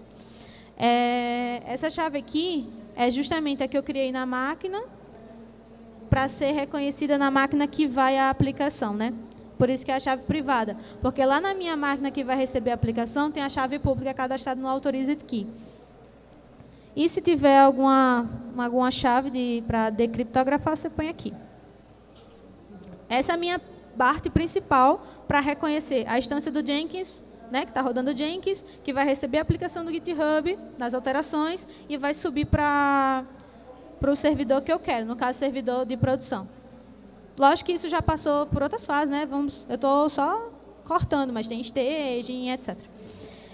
[SPEAKER 1] É, essa chave aqui é justamente a que eu criei na máquina para ser reconhecida na máquina que vai a aplicação, né? Por isso que é a chave privada. Porque lá na minha máquina que vai receber a aplicação, tem a chave pública cadastrada no Authorized Key. E se tiver alguma, alguma chave para decriptografar, você põe aqui. Essa é a minha parte principal para reconhecer a instância do Jenkins, né, que está rodando Jenkins, que vai receber a aplicação do GitHub, nas alterações, e vai subir para o servidor que eu quero, no caso, servidor de produção. Lógico que isso já passou por outras fases, né? Vamos, eu estou só cortando, mas tem staging, etc.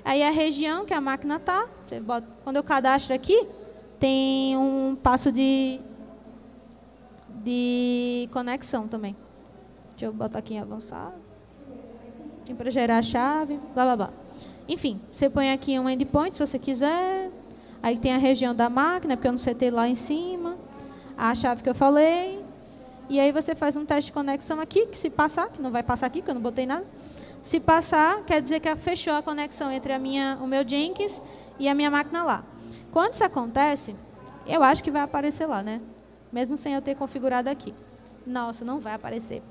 [SPEAKER 1] Aí a região que a máquina está, quando eu cadastro aqui, tem um passo de, de conexão também. Deixa eu botar aqui em avançar. Para gerar a chave, blá, blá, blá. Enfim, você põe aqui um endpoint, se você quiser. Aí tem a região da máquina, porque eu não setei lá em cima. A chave que eu falei. E aí você faz um teste de conexão aqui, que se passar, que não vai passar aqui, porque eu não botei nada. Se passar, quer dizer que fechou a conexão entre a minha, o meu Jenkins e a minha máquina lá. Quando isso acontece, eu acho que vai aparecer lá, né? Mesmo sem eu ter configurado aqui. Nossa, não vai aparecer.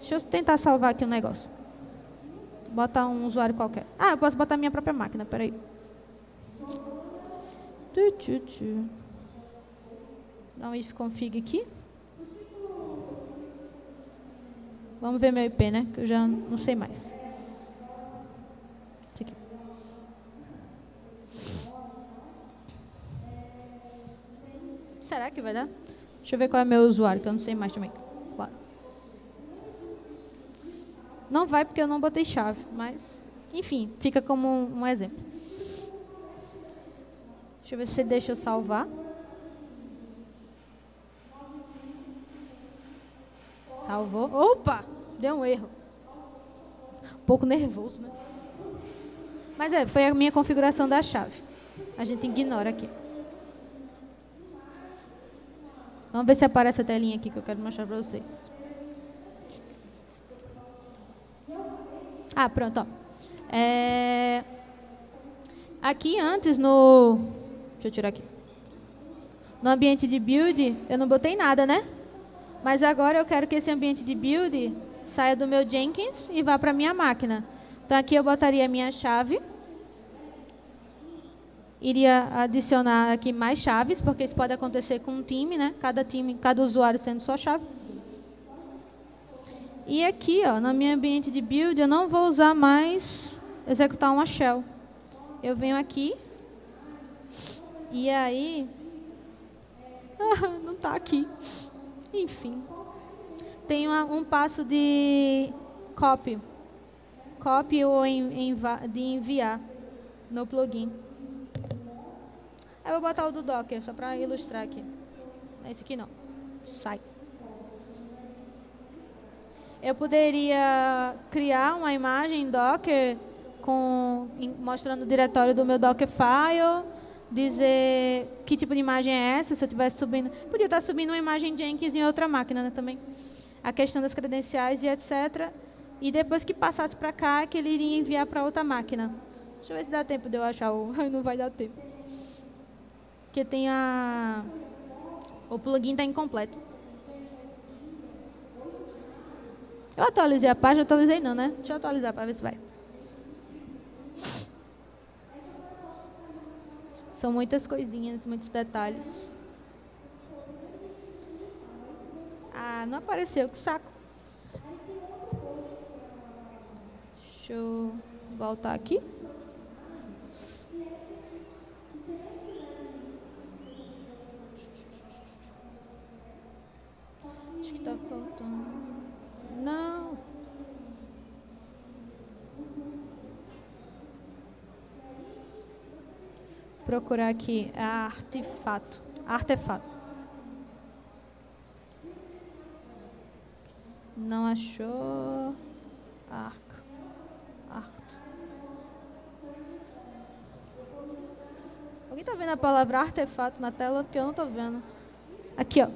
[SPEAKER 1] Deixa eu tentar salvar aqui um negócio. Botar um usuário qualquer. Ah, eu posso botar minha própria máquina, peraí. Dá um if config aqui. Vamos ver meu IP, né? Que eu já não sei mais. Aqui. Será que vai dar? Deixa eu ver qual é meu usuário, que eu não sei mais também. Claro. Não vai porque eu não botei chave, mas, enfim, fica como um, um exemplo. Deixa eu ver se deixa eu salvar. Salvou. Opa! Deu um erro. Um pouco nervoso, né? Mas é, foi a minha configuração da chave. A gente ignora aqui. Vamos ver se aparece a telinha aqui que eu quero mostrar para vocês. Ah, pronto. Ó. É... Aqui antes no... Deixa eu tirar aqui. No ambiente de build, eu não botei nada, né? Mas agora eu quero que esse ambiente de build saia do meu Jenkins e vá para a minha máquina. Então aqui eu botaria a minha chave. Iria adicionar aqui mais chaves, porque isso pode acontecer com um time, né? Cada time, cada usuário sendo sua chave. E aqui, ó, no meu ambiente de build, eu não vou usar mais executar uma shell. Eu venho aqui e aí não está aqui. Enfim. Tem uma, um passo de copy. Copy ou de enviar no plugin. Eu vou botar o do Docker, só para ilustrar aqui. Esse aqui não. Sai. Eu poderia criar uma imagem Docker com, mostrando o diretório do meu Dockerfile dizer que tipo de imagem é essa, se eu estivesse subindo. Podia estar subindo uma imagem Jenkins em outra máquina né, também. A questão das credenciais e etc. E depois que passasse para cá, que ele iria enviar para outra máquina. Deixa eu ver se dá tempo de eu achar o... Não vai dar tempo. Porque tem a... O plugin está incompleto. Eu atualizei a página, atualizei não, né? Deixa eu atualizar para ver se vai. São muitas coisinhas, muitos detalhes. Ah, não apareceu, que saco. Deixa eu voltar aqui. Acho que está faltando. Não. Procurar aqui artefato. Artefato. Não achou. Arco. Arco. Alguém tá vendo a palavra artefato na tela? Porque eu não tô vendo. Aqui, ó.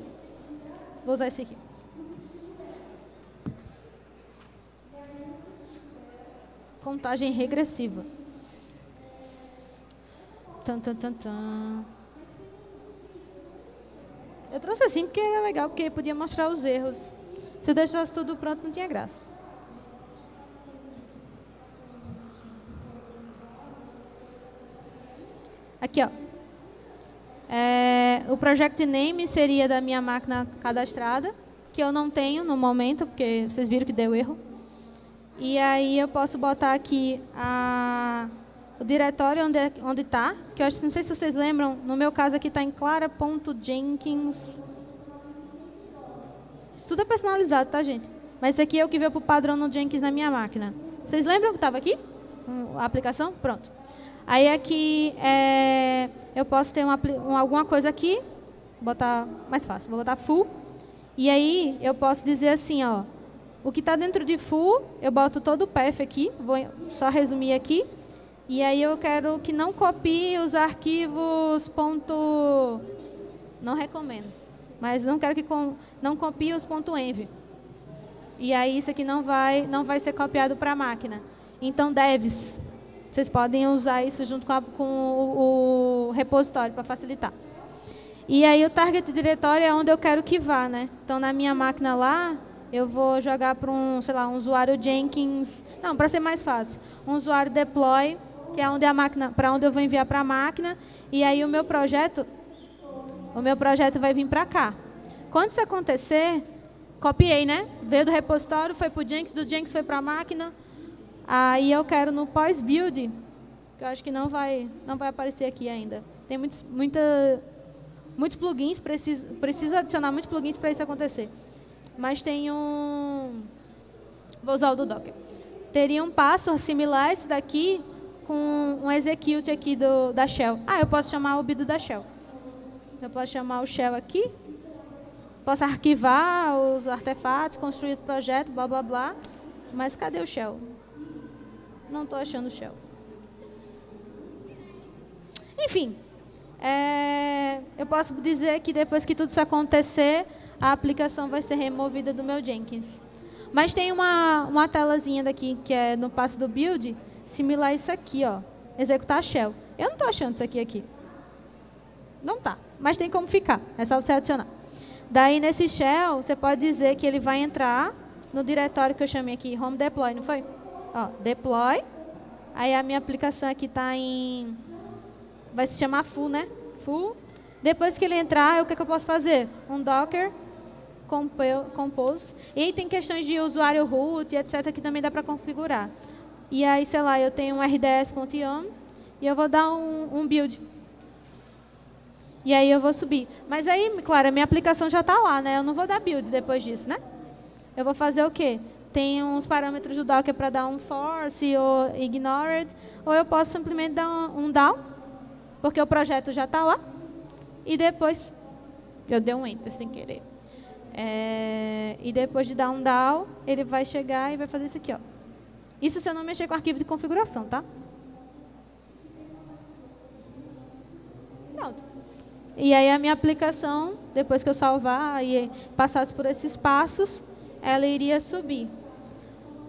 [SPEAKER 1] Vou usar esse aqui. Contagem regressiva. Tan, tan, tan, tan. Eu trouxe assim porque era legal, porque podia mostrar os erros. Se eu deixasse tudo pronto, não tinha graça. Aqui, ó. É, o project name seria da minha máquina cadastrada, que eu não tenho no momento, porque vocês viram que deu erro. E aí eu posso botar aqui a, o diretório onde é, onde está, que eu acho, não sei se vocês lembram, no meu caso aqui está em clara.jenkins. Isso tudo é personalizado, tá, gente? Mas esse aqui é o que veio para o padrão no Jenkins na minha máquina. Vocês lembram que estava aqui? A aplicação? Pronto. Aí aqui é, eu posso ter uma, alguma coisa aqui, botar mais fácil, vou botar full. E aí eu posso dizer assim, ó, o que está dentro de full, eu boto todo o path aqui, vou só resumir aqui. E aí eu quero que não copie os arquivos ponto, não recomendo, mas não quero que com, não copie os ponto .env. E aí isso aqui não vai, não vai ser copiado para a máquina. Então devs, vocês podem usar isso junto com, a, com o, o, repositório para facilitar. E aí o target diretório é onde eu quero que vá, né? Então na minha máquina lá, eu vou jogar para um, sei lá, um usuário Jenkins. Não, para ser mais fácil, um usuário deploy, que é onde a máquina, para onde eu vou enviar para a máquina. E aí o meu projeto, o meu projeto vai vir para cá. Quando isso acontecer, copiei, né? Veio do repositório, foi para o Jenkins, do Jenkins foi para a máquina Aí eu quero no pós-build, que eu acho que não vai, não vai aparecer aqui ainda. Tem muitos, muita, muitos plugins, preciso, preciso adicionar muitos plugins para isso acontecer. Mas tem um... Vou usar o do Docker. Teria um passo similar a esse daqui com um execute aqui do, da shell. Ah, eu posso chamar o bido da shell. Eu posso chamar o shell aqui. Posso arquivar os artefatos, construir o projeto, blá, blá, blá. Mas cadê o shell? Não estou achando o shell. Enfim, é, eu posso dizer que depois que tudo isso acontecer, a aplicação vai ser removida do meu Jenkins. Mas tem uma, uma telazinha daqui, que é no passo do build, similar a isso aqui, ó, executar shell. Eu não estou achando isso aqui aqui. Não tá, mas tem como ficar, é só você adicionar. Daí, nesse shell, você pode dizer que ele vai entrar no diretório que eu chamei aqui, home deploy, não foi? Ó, deploy. Aí a minha aplicação aqui está em... Vai se chamar full, né? Full. Depois que ele entrar, o que, que eu posso fazer? Um docker compose. E aí tem questões de usuário root, etc., que também dá para configurar. E aí, sei lá, eu tenho um rds.yum e eu vou dar um, um, build. E aí eu vou subir. Mas aí, claro, a minha aplicação já está lá, né? Eu não vou dar build depois disso, né? Eu vou fazer o quê? tem uns parâmetros do Docker para dar um force ou ignored, ou eu posso simplesmente dar um, um down, porque o projeto já está lá, e depois, eu dei um enter sem querer. É, e depois de dar um down, ele vai chegar e vai fazer isso aqui. Ó. Isso se eu não mexer com o arquivo de configuração, tá? Pronto. E aí a minha aplicação, depois que eu salvar e passasse por esses passos, ela iria subir.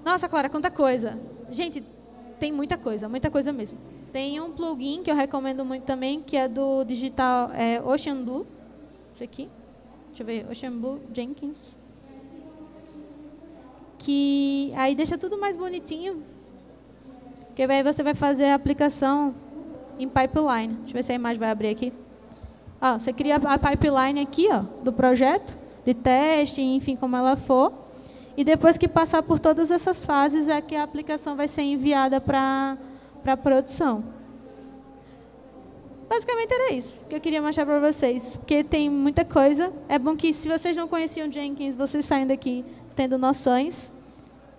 [SPEAKER 1] Nossa, Clara, quanta coisa. Gente, tem muita coisa, muita coisa mesmo. Tem um plugin que eu recomendo muito também, que é do digital é, Ocean Blue. Isso aqui. Deixa eu ver, Ocean Blue Jenkins. Que aí deixa tudo mais bonitinho. Que aí você vai fazer a aplicação em pipeline. Deixa eu ver se a imagem vai abrir aqui. Ó, você cria a pipeline aqui ó, do projeto, de teste, enfim, como ela for. E depois que passar por todas essas fases, é que a aplicação vai ser enviada para a produção. Basicamente era isso que eu queria mostrar para vocês, porque tem muita coisa. É bom que, se vocês não conheciam Jenkins, vocês saem daqui tendo noções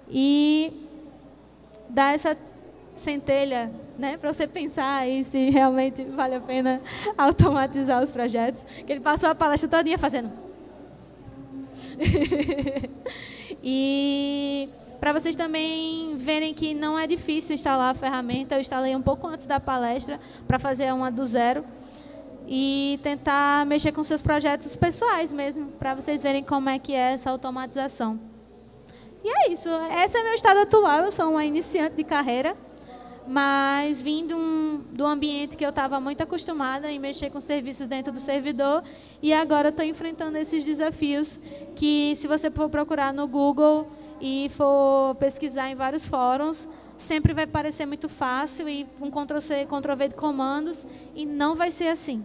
[SPEAKER 1] e dá essa centelha né, para você pensar aí se realmente vale a pena automatizar os projetos. Que ele passou a palestra todinha fazendo. e para vocês também verem que não é difícil instalar a ferramenta, eu instalei um pouco antes da palestra para fazer uma do zero e tentar mexer com seus projetos pessoais mesmo, para vocês verem como é que é essa automatização. E é isso, esse é meu estado atual, eu sou uma iniciante de carreira, mas vim de um, do ambiente que eu estava muito acostumada em mexer com serviços dentro do servidor e agora estou enfrentando esses desafios que, se você for procurar no Google, e for pesquisar em vários fóruns, sempre vai parecer muito fácil e um Ctrl-C, Ctrl-V de comandos, e não vai ser assim.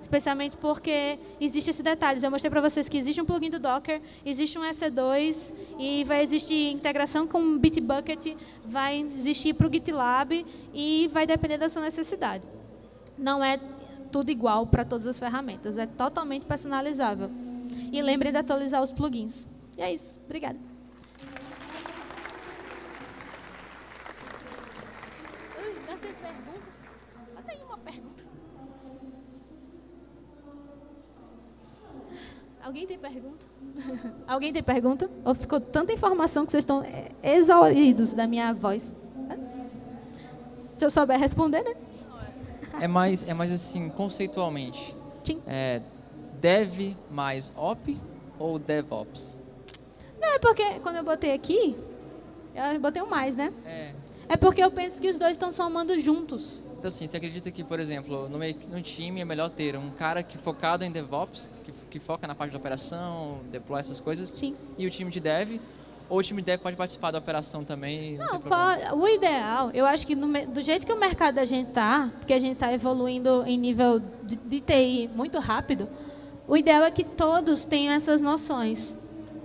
[SPEAKER 1] Especialmente porque existe esse detalhe. Eu mostrei para vocês que existe um plugin do Docker, existe um EC2, e vai existir integração com o Bitbucket, vai existir para o GitLab, e vai depender da sua necessidade. Não é tudo igual para todas as ferramentas, é totalmente personalizável. E lembrem de atualizar os plugins. E é isso. Obrigada. Alguém tem pergunta? Alguém tem pergunta? Ou ficou tanta informação que vocês estão exauridos da minha voz? Se eu souber responder, né?
[SPEAKER 2] É mais, é mais assim, conceitualmente.
[SPEAKER 1] Sim.
[SPEAKER 2] É, dev mais op ou DevOps?
[SPEAKER 1] Não, é porque quando eu botei aqui, eu botei um mais, né?
[SPEAKER 2] É.
[SPEAKER 1] É porque eu penso que os dois estão somando juntos.
[SPEAKER 2] Então, assim, você acredita que, por exemplo, no, meio, no time é melhor ter um cara que focado em DevOps, que, foca na parte de operação, deploy essas coisas,
[SPEAKER 1] Sim.
[SPEAKER 2] e o time de Dev, ou o time de Dev pode participar da operação também?
[SPEAKER 1] Não, não pode, o ideal, eu acho que no, do jeito que o mercado da gente está, porque a gente está evoluindo em nível de, de TI muito rápido, o ideal é que todos tenham essas noções.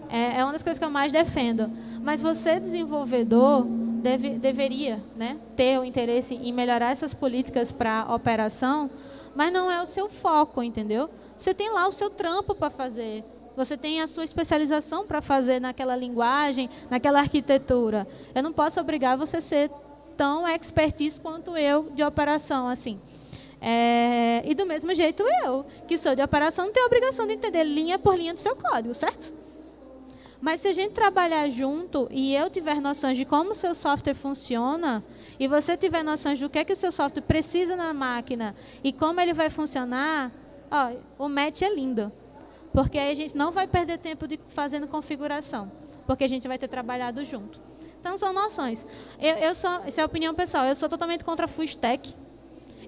[SPEAKER 1] É, é uma das coisas que eu mais defendo. Mas você, desenvolvedor, deve, deveria né, ter o interesse em melhorar essas políticas para a operação, mas não é o seu foco, entendeu? Você tem lá o seu trampo para fazer, você tem a sua especialização para fazer naquela linguagem, naquela arquitetura. Eu não posso obrigar você a ser tão expertise quanto eu de operação, assim. É, e do mesmo jeito eu, que sou de operação, não tenho obrigação de entender linha por linha do seu código, certo? Mas se a gente trabalhar junto e eu tiver noções de como o seu software funciona, e você tiver noções do que é que o seu software precisa na máquina e como ele vai funcionar, ó, o match é lindo. Porque aí a gente não vai perder tempo de fazendo configuração, porque a gente vai ter trabalhado junto. Então, são noções. Eu, eu sou, essa é a opinião pessoal, eu sou totalmente contra full stack.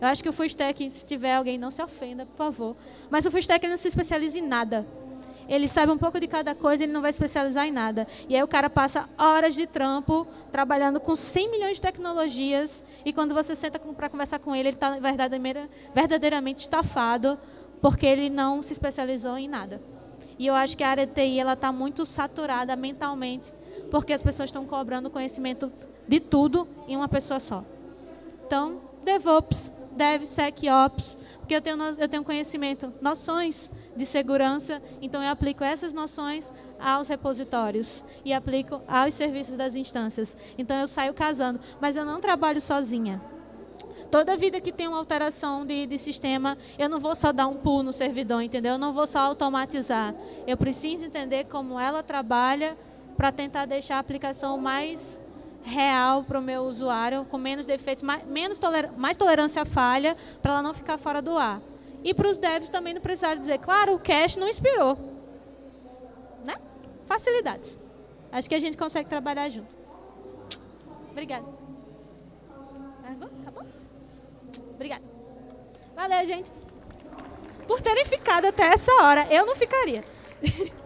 [SPEAKER 1] Eu acho que o full stack, se tiver alguém, não se ofenda, por favor. Mas o full stack ele não se especializa em nada ele sabe um pouco de cada coisa, ele não vai especializar em nada. E aí o cara passa horas de trampo trabalhando com 100 milhões de tecnologias e quando você senta para conversar com ele, ele está verdadeiramente estafado porque ele não se especializou em nada. E eu acho que a área de TI está muito saturada mentalmente porque as pessoas estão cobrando conhecimento de tudo em uma pessoa só. Então, DevOps, DevSecOps, porque eu tenho, eu tenho conhecimento, noções de segurança, então eu aplico essas noções aos repositórios e aplico aos serviços das instâncias. Então eu saio casando, mas eu não trabalho sozinha. Toda vida que tem uma alteração de, de sistema, eu não vou só dar um pull no servidor, entendeu? Eu não vou só automatizar. Eu preciso entender como ela trabalha para tentar deixar a aplicação mais real para o meu usuário, com menos defeitos, mais, menos toler, mais tolerância à falha, para ela não ficar fora do ar. E para os devs também não precisaram dizer, claro, o cache não inspirou. Né? Facilidades. Acho que a gente consegue trabalhar junto. Obrigada. Obrigada. Valeu, gente. Por terem ficado até essa hora. Eu não ficaria.